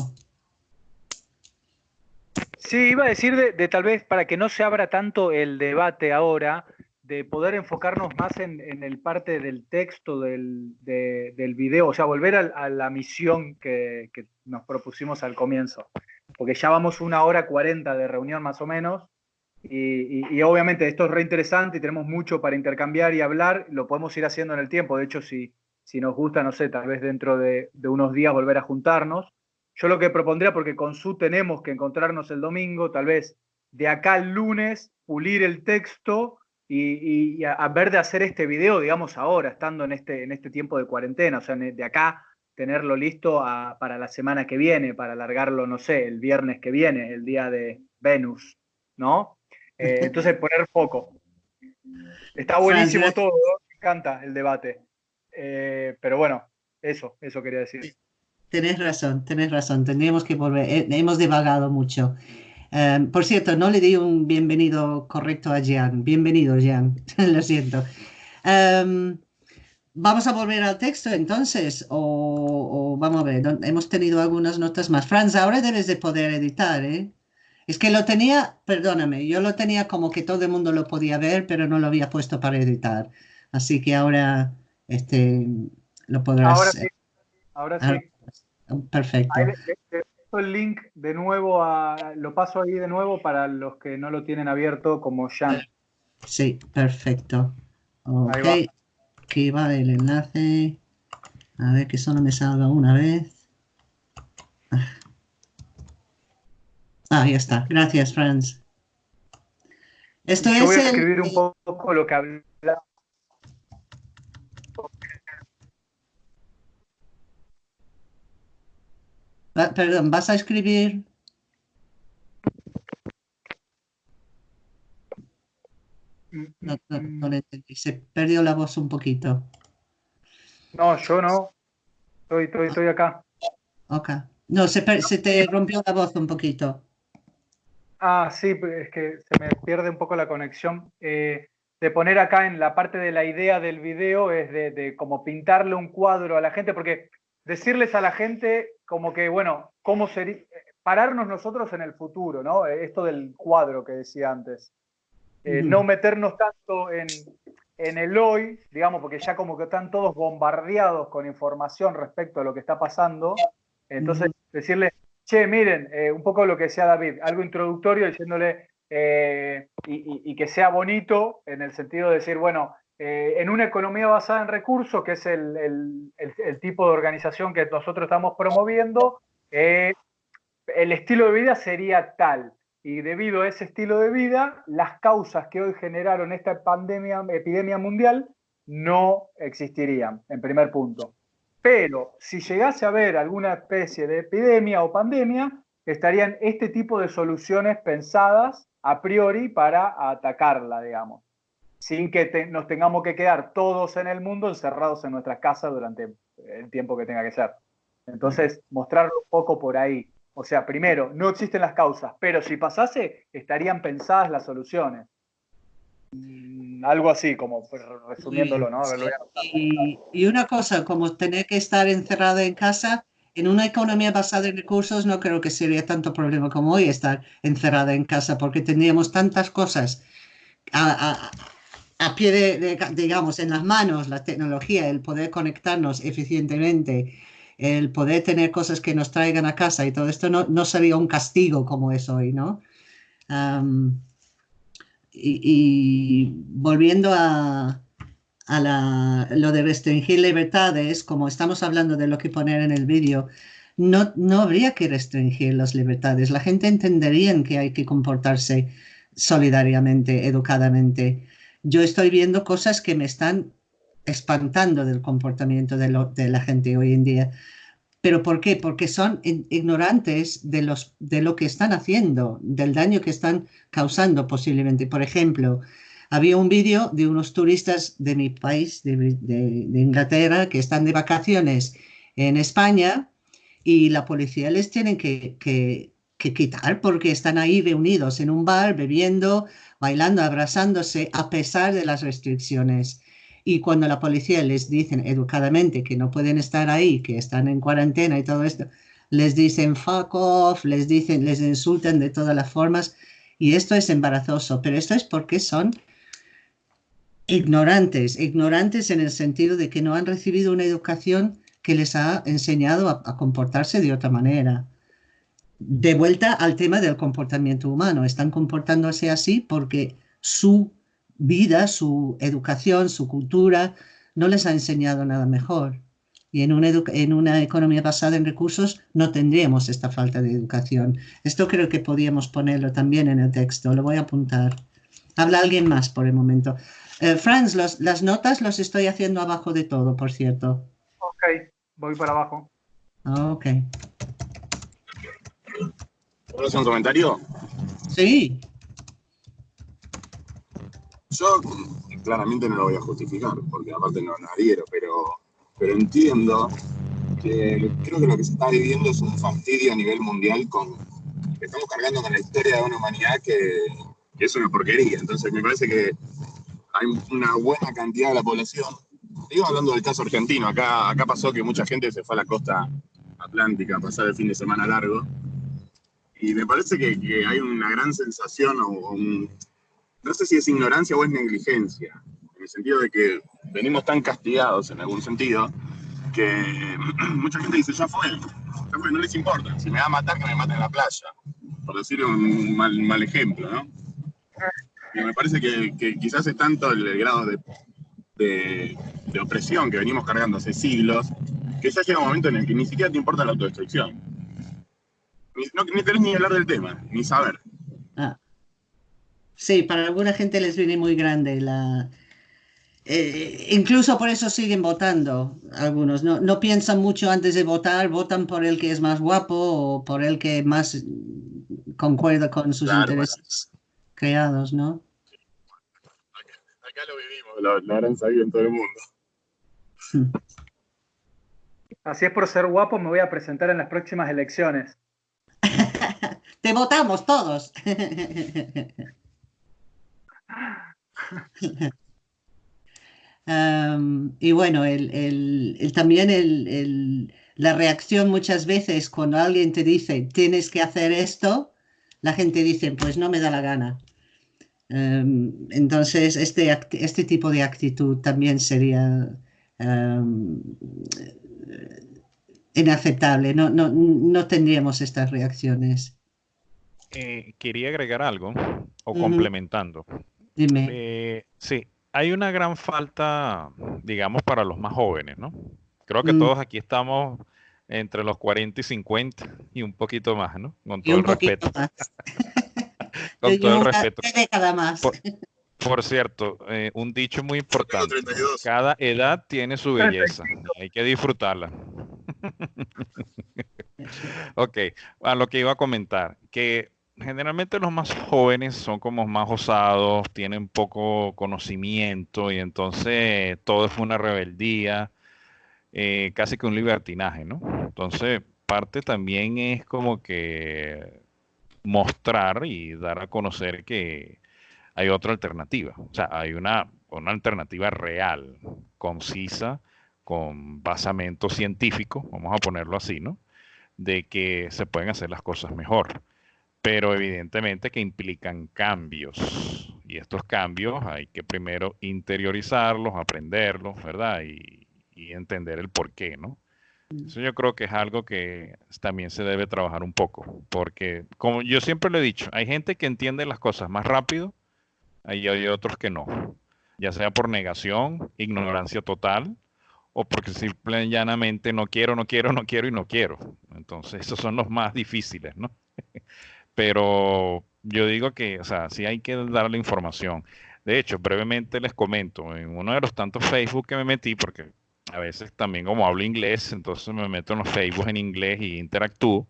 Sí, iba a decir de, tal vez para que no se abra tanto el debate ahora, de poder enfocarnos más en, el parte del texto del, del video, o sea, volver a, la misión que, nos propusimos al comienzo, porque ya vamos una hora cuarenta de reunión más o menos, y, obviamente esto es re interesante y tenemos mucho para intercambiar y hablar, lo podemos ir haciendo en el tiempo, de hecho, si, si nos gusta, no sé, tal vez dentro de, de unos días volver a juntarnos. Yo lo que propondría, porque con su tenemos que encontrarnos el domingo, tal vez de acá al lunes, pulir el texto y, a, ver de hacer este video, digamos, ahora, estando en este, en este tiempo de cuarentena, o sea, de acá tenerlo listo para la semana que viene, para alargarlo, no sé, el viernes que viene, el día de Venus, ¿no? Eh, <laughs> entonces, poner foco. Está buenísimo todo, me encanta el debate. Eh, pero bueno, eso, eso quería decir. Tenés razón, tenés razón, tendríamos que volver, eh, hemos divagado mucho. Em, por cierto, no le di un bienvenido correcto a Jean. Bienvenido, Jean. <laughs> Lo siento. Em, vamos a volver al texto entonces, o, vamos a ver, hemos tenido algunas notas más. Franz, ahora debes de poder editar, ¿eh? Es que lo tenía, perdóname, yo lo tenía como que todo el mundo lo podía ver, pero no lo había puesto para editar. Así que ahora este, lo podrás. Ahora sí. Ahora sí. Perfecto el link de nuevo, a, lo paso ahí de nuevo para los que no lo tienen abierto como ya. Sí, perfecto. Ok, aquí va el enlace. A ver que solo me salga una vez. Ah, ya está. Gracias, Franz. Esto Yo voy a escribir un poco lo que perdón, ¿vas a escribir? No, entendí. Se perdió la voz un poquito. No, yo no. Estoy, estoy, estoy acá. Ok. No, se, te rompió la voz un poquito. Ah, sí, pues, es que se me pierde un poco la conexión. Eh, de poner acá en la parte de la idea del video es de, de como pintarle un cuadro a la gente, porque decirles a la gente como que, bueno, cómo sería, pararnos nosotros en el futuro, ¿no? Esto del cuadro que decía antes. Eh, no meternos tanto en, el hoy, digamos, porque ya como que están todos bombardeados con información respecto a lo que está pasando. Entonces, decirle, che, miren, eh, un poco lo que decía David, algo introductorio diciéndole, eh, y, que sea bonito en el sentido de decir, bueno, en una economía basada en recursos, que es el, tipo de organización que nosotros estamos promoviendo, el estilo de vida sería tal. Y debido a ese estilo de vida, las causas que hoy generaron esta pandemia, epidemia mundial, no existirían, en primer punto. Pero si llegase a haber alguna especie de epidemia o pandemia, estarían este tipo de soluciones pensadas a priori para atacarla, digamos, sin que nos tengamos que quedar todos en el mundo encerrados en nuestras casas durante el tiempo que tenga que ser. Entonces, mostrarlo un poco por ahí. O sea, primero, no existen las causas, pero si pasase, estarían pensadas las soluciones. Mm, algo así, como resumiéndolo, ¿no? Y, y, una cosa, como tener que estar encerrado en casa, en una economía basada en recursos no creo que sería tanto problema como hoy estar encerrada en casa, porque tendríamos tantas cosas a, pie de, digamos, en las manos, la tecnología, el poder conectarnos eficientemente, el poder tener cosas que nos traigan a casa y todo esto no, no sería un castigo como es hoy, ¿no? y, volviendo a, a lo de restringir libertades, como estamos hablando de lo que poner en el vídeo, no, no habría que restringir las libertades. La gente entendería que hay que comportarse solidariamente, educadamente. Yo estoy viendo cosas que me están espantando del comportamiento de, la gente hoy en día. ¿Pero por qué? Porque son ignorantes de, lo que están haciendo, del daño que están causando posiblemente. Por ejemplo, había un vídeo de unos turistas de mi país, de, Inglaterra, que están de vacaciones en España y la policía les tiene que, quitar porque están ahí reunidos en un bar, bebiendo, bailando, abrazándose, a pesar de las restricciones. Y cuando la policía les dicen educadamente que no pueden estar ahí, que están en cuarentena y todo esto, les dicen fuck off, les dicen, les insultan de todas las formas. Y esto es embarazoso, pero esto es porque son ignorantes, ignorantes en el sentido de que no han recibido una educación que les ha enseñado a, comportarse de otra manera. De vuelta al tema del comportamiento humano, están comportándose así porque su vida, su educación, su cultura no les ha enseñado nada mejor. Y en una, en una economía basada en recursos no tendríamos esta falta de educación. Esto creo que podríamos ponerlo también en el texto, lo voy a apuntar. Habla alguien más por el momento. Eh, Franz, las notas los estoy haciendo abajo de todo, por cierto. Ok, voy para abajo. Ok. ¿Puedo hacer un comentario? Sí. Yo claramente no lo voy a justificar, porque aparte no, lo adhiero, pero, pero entiendo que creo que lo que se está viviendo es un fastidio a nivel mundial con estamos cargando con la historia de una humanidad que, que es una porquería. Entonces me parece que hay una buena cantidad de la población. Digo hablando del caso argentino, acá, acá pasó que mucha gente se fue a la costa atlántica a pasar el fin de semana largo. Y me parece que, hay una gran sensación, o, no sé si es ignorancia o es negligencia, en el sentido de que venimos tan castigados en algún sentido, que <clears throat> mucha gente dice, ya fue, ya fue, no les importa, si me va a matar, que me maten en la playa, por decir un mal, mal ejemplo, ¿no? Y me parece que, quizás es tanto el, grado de, opresión que venimos cargando hace siglos, que ya llega un momento en el que ni siquiera te importa la autodestrucción. Ni, no, ni tenés ni hablar del tema, ni saber. Ah. Sí, para alguna gente les viene muy grande la... Eh, incluso por eso siguen votando algunos. No, no piensan mucho antes de votar, votan por el que es más guapo o por el que más concuerda con sus intereses creados, ¿no? Acá, lo vivimos, lo, habrán sabido en todo el mundo. Así es por ser guapo, me voy a presentar en las próximas elecciones. <laughs> Te votamos todos. <laughs> y bueno, también la reacción muchas veces cuando alguien te dice tienes que hacer esto, la gente dice pues no me da la gana. Entonces, este, este tipo de actitud también sería inaceptable. No, no, no, tendríamos estas reacciones. Eh, quería agregar algo, o complementando. Dime. Eh, sí, hay una gran falta, digamos, para los más jóvenes, ¿no? Creo que mm. todos aquí estamos entre los 40 y 50 y un poquito más, ¿no? Con <laughs> todo el respeto. con todo el respeto. Más. Por cierto, eh, un dicho muy importante. Cada edad tiene su belleza. Hay que disfrutarla. <laughs> ok, a lo que iba a comentar, que generalmente los más jóvenes son como más osados, tienen poco conocimiento y entonces todo es una rebeldía, eh, casi que un libertinaje, ¿no? Entonces, parte también es como que mostrar y dar a conocer que hay otra alternativa, o sea, hay una, una alternativa real, concisa, con basamento científico, vamos a ponerlo así, ¿no? De que se pueden hacer las cosas mejor pero evidentemente que implican cambios. Y estos cambios hay que primero interiorizarlos, aprenderlos, ¿verdad? Y, entender el por qué, ¿no? Mm. Eso yo creo que es algo que también se debe trabajar un poco, porque como yo siempre lo he dicho, hay gente que entiende las cosas más rápido, y hay otros que no, ya sea por negación, ignorancia total, o porque simplemente y llanamente no quiero, no quiero, no quiero y no quiero. Entonces, esos son los más difíciles, ¿no? <laughs> pero yo digo que, o sea, sí hay que darle información. De hecho, brevemente les comento, en uno de los tantos Facebook que me metí, porque a veces también como hablo inglés, entonces me meto en los Facebook en inglés y interactúo,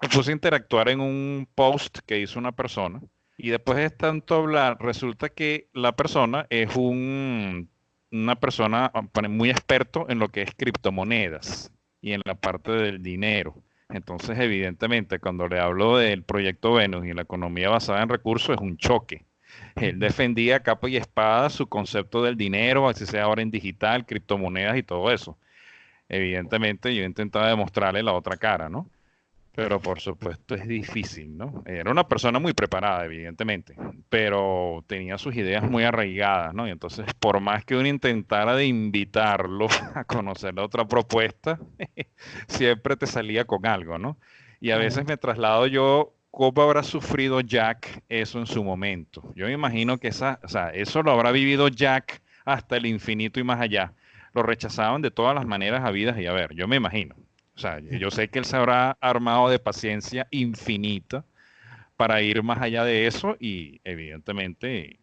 me puse a interactuar en un post que hizo una persona y después de tanto hablar, resulta que la persona es un, una persona muy experto en lo que es criptomonedas y en la parte del dinero. Entonces, evidentemente, cuando le hablo del proyecto Venus y la economía basada en recursos, es un choque. Él defendía capa y espada su concepto del dinero, así sea ahora en digital, criptomonedas y todo eso. Evidentemente, yo intentaba demostrarle la otra cara, ¿no? Pero por supuesto es difícil, ¿no? Era una persona muy preparada, evidentemente, pero tenía sus ideas muy arraigadas, ¿no? Y entonces, por más que uno intentara de invitarlo <laughs> a conocer la otra propuesta, <laughs> siempre te salía con algo, ¿no? Y a veces me traslado yo, ¿cómo habrá sufrido Jack eso en su momento? Yo me imagino que esa, o sea, eso lo habrá vivido Jack hasta el infinito y más allá. Lo rechazaban de todas las maneras habidas y a ver, yo me imagino. O sea, yo sé que él se habrá armado de paciencia infinita para ir más allá de eso y evidentemente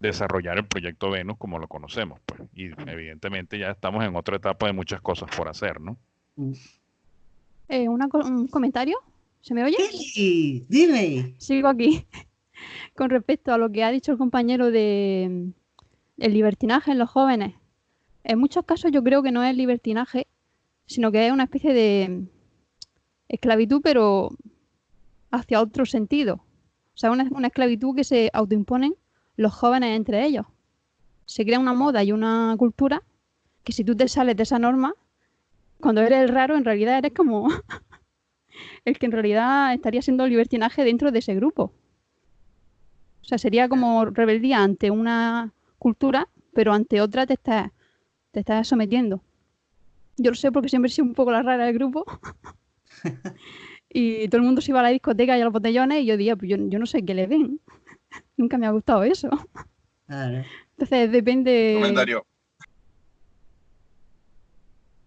desarrollar el proyecto Venus como lo conocemos. Pues. Y evidentemente ya estamos en otra etapa de muchas cosas por hacer, ¿no? Eh, ¿Un comentario? ¿Se me oye? Sí, dime. Sigo aquí. Con respecto a lo que ha dicho el compañero de el libertinaje en los jóvenes. En muchos casos yo creo que no es libertinaje, sino que es una especie de esclavitud, pero hacia otro sentido. O sea, una, una esclavitud que se autoimponen los jóvenes entre ellos. Se crea una moda y una cultura que si tú te sales de esa norma, cuando eres el raro, en realidad eres como <laughs> el que en realidad estaría siendo libertinaje dentro de ese grupo. O sea, sería como rebeldía ante una cultura, pero ante otra te estás, te estás sometiendo. Yo lo sé porque siempre he sido un poco la rara del grupo. y todo el mundo se iba a la discoteca y a los botellones y yo decía, pues yo, no sé qué le ven. <laughs> Nunca me ha gustado eso. Entonces depende... Comentario.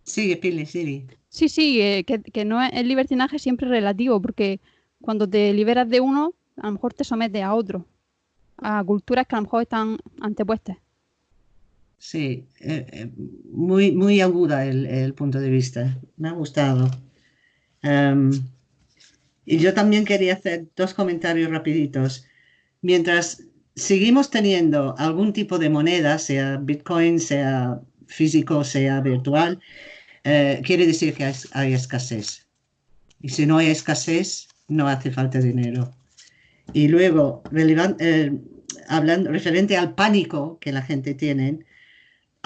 Sigue, Pili, sigue. Sí, sí, eh, que, no es, el libertinaje siempre relativo, porque cuando te liberas de uno, a lo mejor te sometes a otro, a culturas que a lo mejor están antepuestas. Sí, eh, eh, muy, muy aguda el, punto de vista. Me ha gustado. Em, y yo también quería hacer dos comentarios rapiditos. Mientras seguimos teniendo algún tipo de moneda, sea Bitcoin, sea físico, sea virtual, eh, quiere decir que hay, escasez. Y si no hay escasez, no hace falta dinero. Y luego, hablando, referente al pánico que la gente tiene,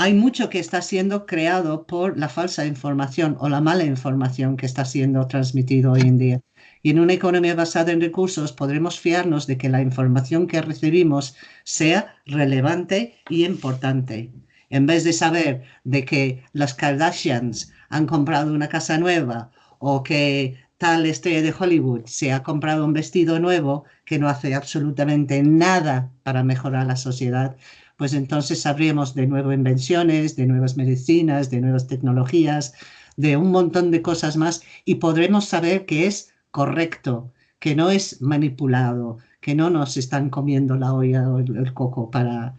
hay mucho que está siendo creado por la falsa información o la mala información que está siendo transmitido hoy en día. Y en una economía basada en recursos podremos fiarnos de que la información que recibimos sea relevante y importante. En vez de saber de que las Kardashians han comprado una casa nueva o que tal estrella de Hollywood se ha comprado un vestido nuevo que no hace absolutamente nada para mejorar la sociedad, pues entonces sabríamos de nuevas invenciones, de nuevas medicinas, de nuevas tecnologías, de un montón de cosas más y podremos saber que es correcto, que no es manipulado, que no nos están comiendo la olla o el, coco para...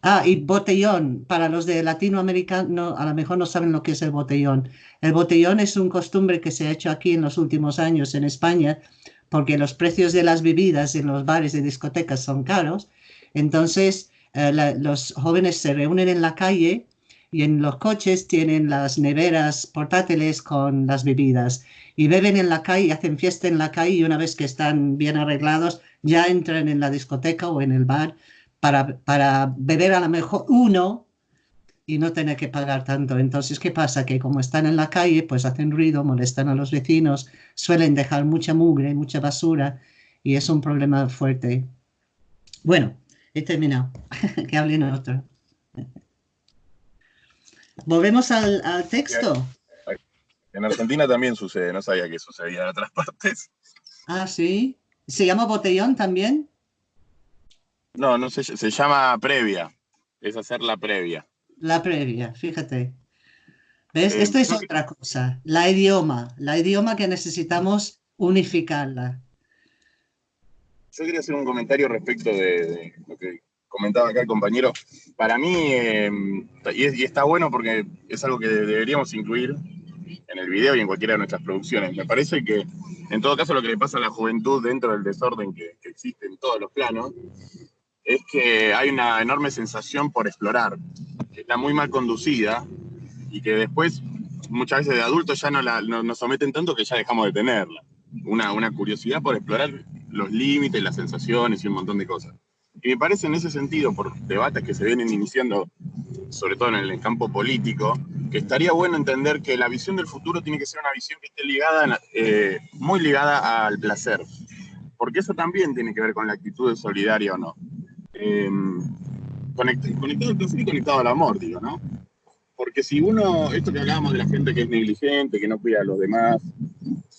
Ah, y botellón, para los de Latinoamérica, no, a lo mejor no saben lo que es el botellón. El botellón es un costumbre que se ha hecho aquí en los últimos años en España, porque los precios de las bebidas en los bares y discotecas son caros. Entonces, eh, los jóvenes se reúnen en la calle y en los coches tienen las neveras portátiles con las bebidas y beben en la calle, hacen fiesta en la calle y una vez que están bien arreglados ya entran en la discoteca o en el bar para, para beber a lo mejor uno y no tener que pagar tanto. Entonces, ¿qué pasa? Que como están en la calle, pues hacen ruido, molestan a los vecinos, suelen dejar mucha mugre, mucha basura y es un problema fuerte. Bueno, he terminado. <laughs> que hablen otro. Volvemos al, texto. En Argentina también sucede, no sabía que sucedía en otras partes. Ah, sí. ¿Se llama botellón también? No, no se, se llama previa. Es hacer la previa. La previa, fíjate. ¿Ves? Eh, Esto es otra cosa. La idioma, la idioma que necesitamos unificarla. Yo quería hacer un comentario respecto de lo que comentaba acá el compañero, para mí, eh, y, está bueno porque es algo que deberíamos incluir en el video y en cualquiera de nuestras producciones. Me parece que, en todo caso, lo que le pasa a la juventud dentro del desorden que, existe en todos los planos, es que hay una enorme sensación por explorar, que está muy mal conducida y que después, muchas veces de adultos, ya no, la, nos someten tanto que ya dejamos de tenerla. Una, una curiosidad por explorar los límites, las sensaciones y un montón de cosas. Y me parece en ese sentido, por debates que se vienen iniciando, sobre todo en el campo político, que estaría bueno entender que la visión del futuro tiene que ser una visión que esté ligada, eh, muy ligada al placer. Porque eso también tiene que ver con la actitud de solidaria o no. Eh, conectado al placer y conectado al amor, digo, ¿no? Porque si uno, esto que hablábamos de la gente que es negligente, que no cuida a los demás,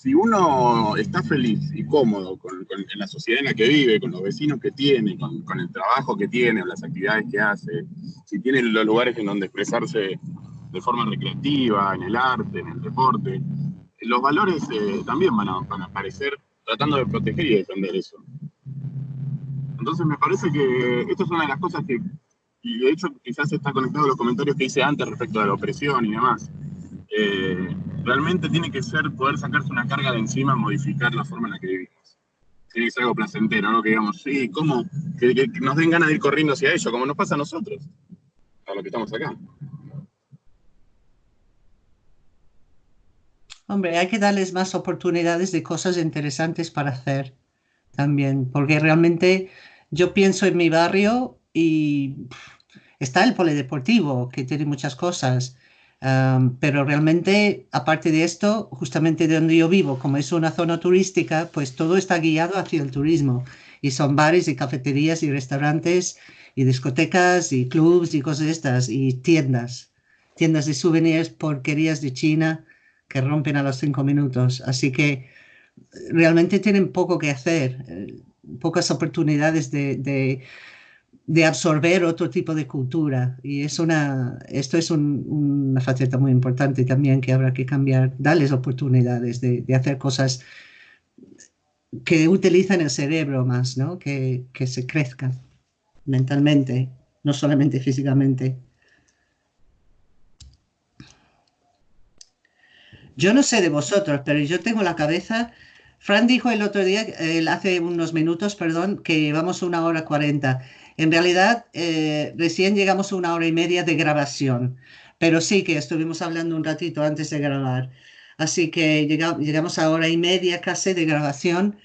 si uno está feliz y cómodo con, la sociedad en la que vive, con los vecinos que tiene, con, el trabajo que tiene, o las actividades que hace, si tiene los lugares en donde expresarse de forma recreativa, en el arte, en el deporte, los valores eh, también van a, a aparecer tratando de proteger y defender eso. Entonces me parece que esto es una de las cosas que, y de hecho quizás está conectado a los comentarios que hice antes respecto de la opresión y demás. Eh, realmente tiene que ser poder sacarse una carga de encima, modificar la forma en la que vivimos. Tiene que ser algo placentero, ¿no? Que digamos, sí, ¿cómo? Que, nos den ganas de ir corriendo hacia ello, como nos pasa a nosotros, a lo que estamos acá. Hombre, hay que darles más oportunidades de cosas interesantes para hacer también, porque realmente yo pienso en mi barrio y está el polideportivo, que tiene muchas cosas pero realmente, aparte de esto, justamente de donde yo vivo, como es una zona turística, pues todo está guiado hacia el turismo. Y son bares y cafeterías y restaurantes y discotecas y clubs y cosas estas y tiendas. Tiendas de souvenirs, porquerías de China que rompen a los cinco minutos. Así que realmente tienen poco que hacer, eh, pocas oportunidades de de absorber otro tipo de cultura. Y es una, esto es una faceta muy importante también que habrá que cambiar, darles oportunidades de, hacer cosas que utilizan el cerebro más, ¿no? que, que se crezcan mentalmente, no solamente físicamente. Yo no sé de vosotros, pero yo tengo la cabeza Fran dijo el otro día, hace unos minutos, perdón, que vamos a una hora cuarenta. En realidad, eh, recién llegamos a una hora y media de grabación, pero sí que estuvimos hablando un ratito antes de grabar. Así que llegamos a hora y media casi de grabación.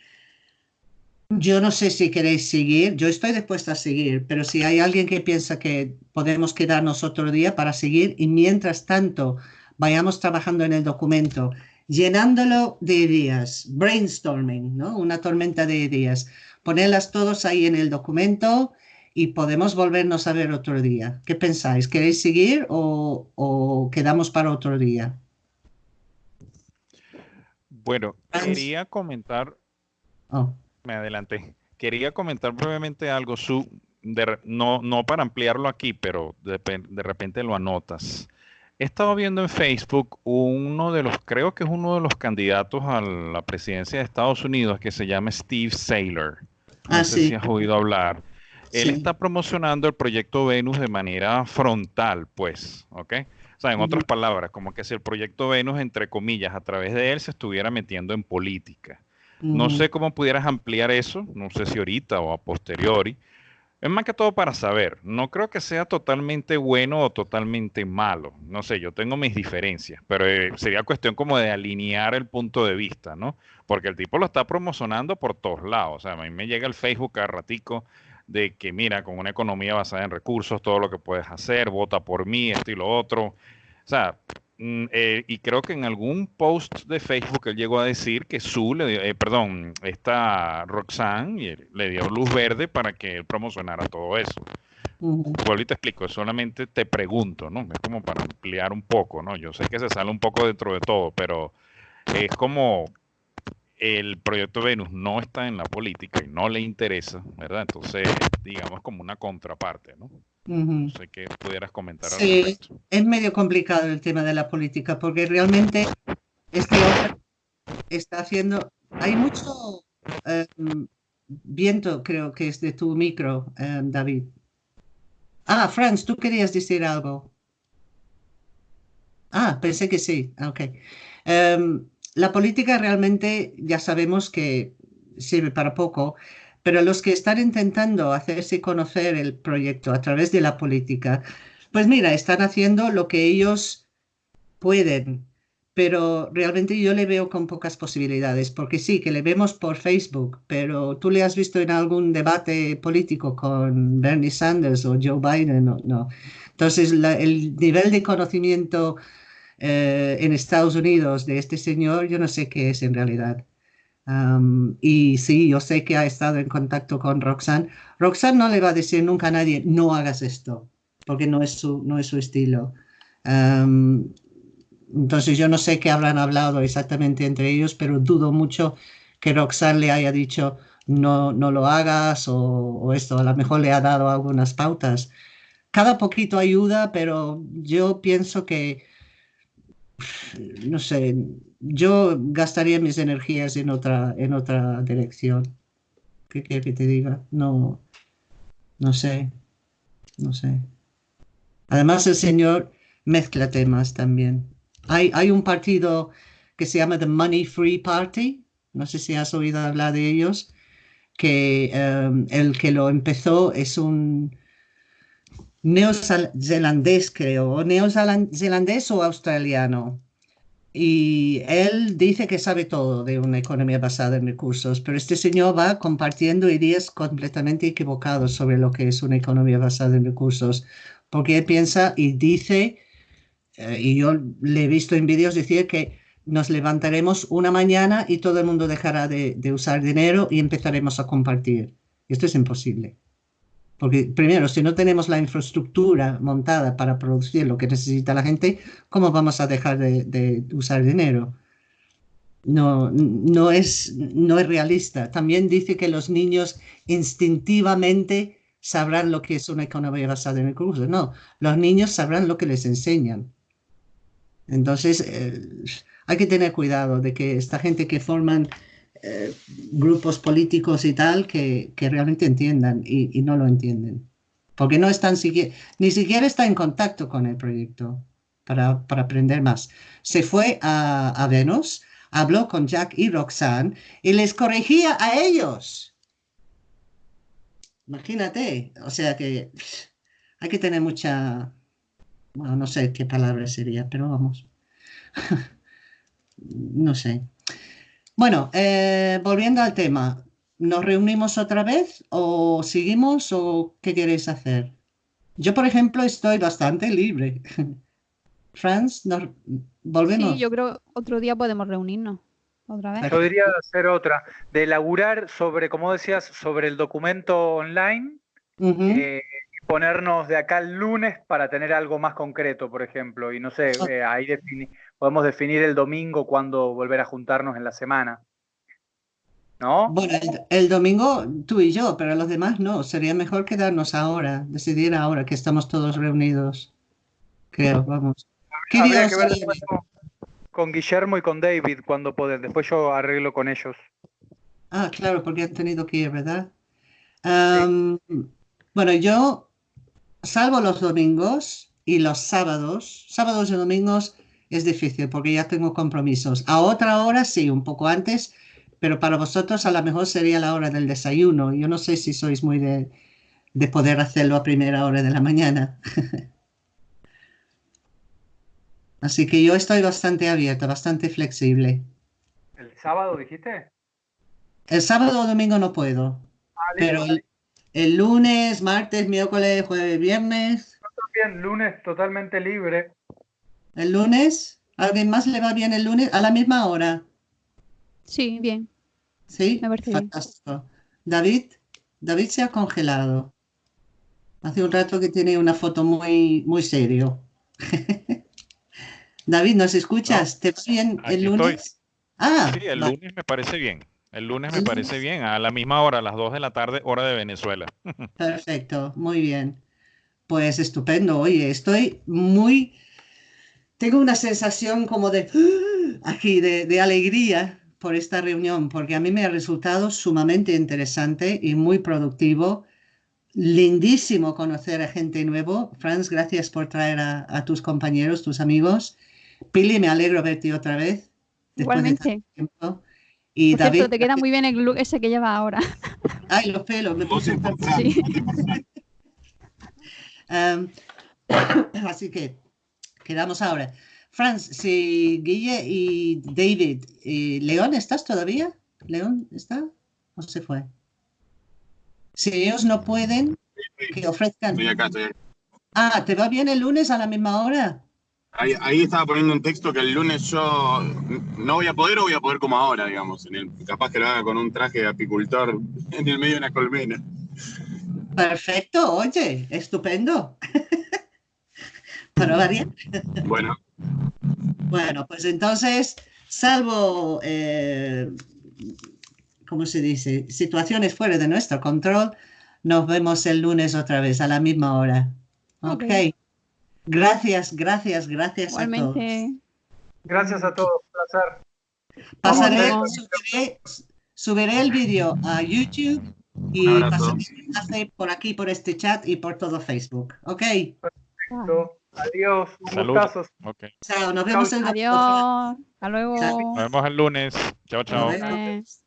Yo no sé si queréis seguir, yo estoy dispuesta a seguir, pero si hay alguien que piensa que podemos quedarnos otro día para seguir y mientras tanto vayamos trabajando en el documento llenándolo de ideas, brainstorming, ¿no? Una tormenta de ideas. Ponerlas todos ahí en el documento y podemos volvernos a ver otro día. ¿Qué pensáis? ¿Queréis seguir o, quedamos para otro día? Bueno, quería comentar. Oh. Me adelanté. Quería comentar brevemente algo, Su, no, no para ampliarlo aquí, pero de repente lo anotas. He estado viendo en Facebook uno de los, creo que es uno de los candidatos a la presidencia de Estados Unidos que se llama Steve Saylor. No Ah, sé sí. si has oído hablar. Él Sí. está promocionando el proyecto Venus de manera frontal, pues, ¿ok? O sea, en otras palabras, como que si el proyecto Venus, entre comillas, a través de él se estuviera metiendo en política. No sé cómo pudieras ampliar eso, no sé si ahorita o a posteriori. Es más que todo para saber. No creo que sea totalmente bueno o totalmente malo. No sé, yo tengo mis diferencias, pero eh, sería cuestión como de alinear el punto de vista, ¿no? Porque el tipo lo está promocionando por todos lados. O sea, a mí me llega el Facebook cada ratico de que, mira, con una economía basada en recursos, todo lo que puedes hacer, vota por mí, esto y lo otro. O sea, mm, eh, y creo que en algún post de Facebook él llegó a decir que su, le dio- eh, perdón, esta Roxanne y le dio luz verde para que él promocionara todo eso. Ujú. Vuelvo y te explico, solamente te pregunto, ¿no? Es como para ampliar un poco, ¿no? Yo sé que se sale un poco dentro de todo, pero es como el proyecto Venus no está en la política y no le interesa, ¿verdad? Entonces, digamos como una contraparte, ¿no? No sé qué pudieras comentar al Sí. respecto. Es medio complicado el tema de la política porque realmente este hombre está haciendo. Hay mucho eh, viento, creo que es de tu micro, eh, David. Ah, Franz, tú querías decir algo. Ah, pensé que sí. Ok. Em, la política realmente ya sabemos que sirve para poco, pero los que están intentando hacerse conocer el proyecto a través de la política, pues mira, están haciendo lo que ellos pueden, pero realmente yo le veo con pocas posibilidades, porque sí, que le vemos por Facebook, pero tú le has visto en algún debate político con Bernie Sanders o Joe Biden, no. no. Entonces, el nivel de conocimiento eh, en Estados Unidos de este señor, yo no sé qué es en realidad. Am, y sí, yo sé que ha estado en contacto con Roxanne. Roxanne no le va a decir nunca a nadie, no hagas esto, porque no es su, no es su estilo. Am, entonces yo no sé qué habrán hablado exactamente entre ellos, pero dudo mucho que Roxanne le haya dicho no, no lo hagas o, o esto, a lo mejor le ha dado algunas pautas. Cada poquito ayuda, pero yo pienso que no sé, yo gastaría mis energías en otra, en otra dirección. ¿Qué quieres que te diga? No, no sé, no sé. Además, el señor mezcla temas también. Hay, hay un partido que se llama The Money Free Party, no sé si has oído hablar de ellos, que em, el que lo empezó es un neozelandés, creo, o neozelandés o australiano. Y él dice que sabe todo de una economía basada en recursos, pero este señor va compartiendo ideas completamente equivocadas sobre lo que es una economía basada en recursos, porque él piensa y dice, eh, y yo le he visto en vídeos decir que nos levantaremos una mañana y todo el mundo dejará de, de usar dinero y empezaremos a compartir. Esto es imposible. Porque primero, si no tenemos la infraestructura montada para producir lo que necesita la gente, ¿cómo vamos a dejar de, de usar dinero? No, no, es, no es realista. También dice que los niños instintivamente sabrán lo que es una economía basada en recursos. No, los niños sabrán lo que les enseñan. Entonces, eh, hay que tener cuidado de que esta gente que forman eh, grupos políticos y tal que, que realmente entiendan y, no lo entienden. Porque no están ni siquiera está en contacto con el proyecto para, para aprender más. Se fue a, a, Venus, habló con Jack y Roxanne y les corregía a ellos. Imagínate, o sea que hay que tener mucha, bueno, no sé qué palabra sería, pero vamos. <laughs> no sé. Bueno, eh, volviendo al tema, ¿nos reunimos otra vez o seguimos o qué queréis hacer? Yo, por ejemplo, estoy bastante libre. <laughs> Franz, ¿nos volvemos? Sí, yo creo otro día podemos reunirnos otra vez. Yo diría hacer otra, de elaborar sobre, como decías, sobre el documento online Uh -huh. eh, y ponernos de acá el lunes para tener algo más concreto, por ejemplo, y no sé, eh, ahí defini podemos definir el domingo cuando volver a juntarnos en la semana. ¿No? Bueno, el, el, domingo tú y yo, pero los demás no. Sería mejor quedarnos ahora, decidir ahora que estamos todos reunidos. Creo, vamos. ¿Qué Habría que ver con, Guillermo y con David cuando pueden. Después yo arreglo con ellos. Ah, claro, porque han tenido que ir, ¿verdad? Am, bueno, yo, salvo los domingos y los sábados, sábados y domingos es difícil porque ya tengo compromisos. A otra hora sí, un poco antes, pero para vosotros a lo mejor sería la hora del desayuno. Yo no sé si sois muy de, de poder hacerlo a primera hora de la mañana. <laughs> Así que yo estoy bastante abierta, bastante flexible. ¿El sábado dijiste? El sábado o domingo no puedo, Ah, pero el, el lunes, martes, miércoles, jueves, viernes, También lunes totalmente libre. El lunes, ¿alguien más le va bien el lunes a la misma hora? Sí, bien. ¿Sí? Me parece bien. Fantástico. David, David se ha congelado. Hace un rato que tiene una foto muy, muy serio. <laughs> David, ¿nos escuchas? ¿Te va bien el estoy. lunes? Ah, Sí, el va- lunes me parece bien. El lunes me El parece lunes. bien, a la misma hora, a las 2 de la tarde, hora de Venezuela. <laughs> perfecto, muy bien. Pues estupendo. Oye, estoy muy... Tengo una sensación como de... aquí, de, de alegría por esta reunión, porque a mí me ha resultado sumamente interesante y muy productivo. Lindísimo conocer a gente nuevo. Franz, gracias por traer a, a tus compañeros, tus amigos. Pili, me alegro verte otra vez. de Igualmente. tiempo. Y Por cierto, David, te queda muy bien el look ese que llevas ahora. <laughs> ay, los pelos, me puse Sí. Em, <laughs> <laughs> <coughs> así que quedamos ahora. Franz, si Guille y David, y León, ¿estás todavía? ¿León está? ¿O se fue? Si ellos no pueden, que ofrezcan. Estoy acá, estoy acá. Ah, ¿te va bien el lunes a la misma hora? Ahí, ahí estaba poniendo un texto que el lunes yo no voy a poder o voy a poder como ahora, digamos. En el, capaz que lo haga con un traje de apicultor en el medio de una colmena. Perfecto, oye, estupendo. <laughs> Para variar. Bueno, Bueno, pues entonces, salvo, eh, ¿cómo se dice? Situaciones fuera de nuestro control, nos vemos el lunes otra vez a la misma hora. Ok. Ok. Gracias, gracias, gracias a todos. Gracias a todos. Placer. Pasaré, subiré, subiré el vídeo a YouTube y pasaré el enlace por aquí, por este chat y por todo Facebook. Ok. Listo. Adiós. Un gustazo. Ok. Chao, nos vemos el domingo. Adiós. Hasta luego. Chao. Nos vemos el lunes. Chao, chao. Nos vemos. Lunes.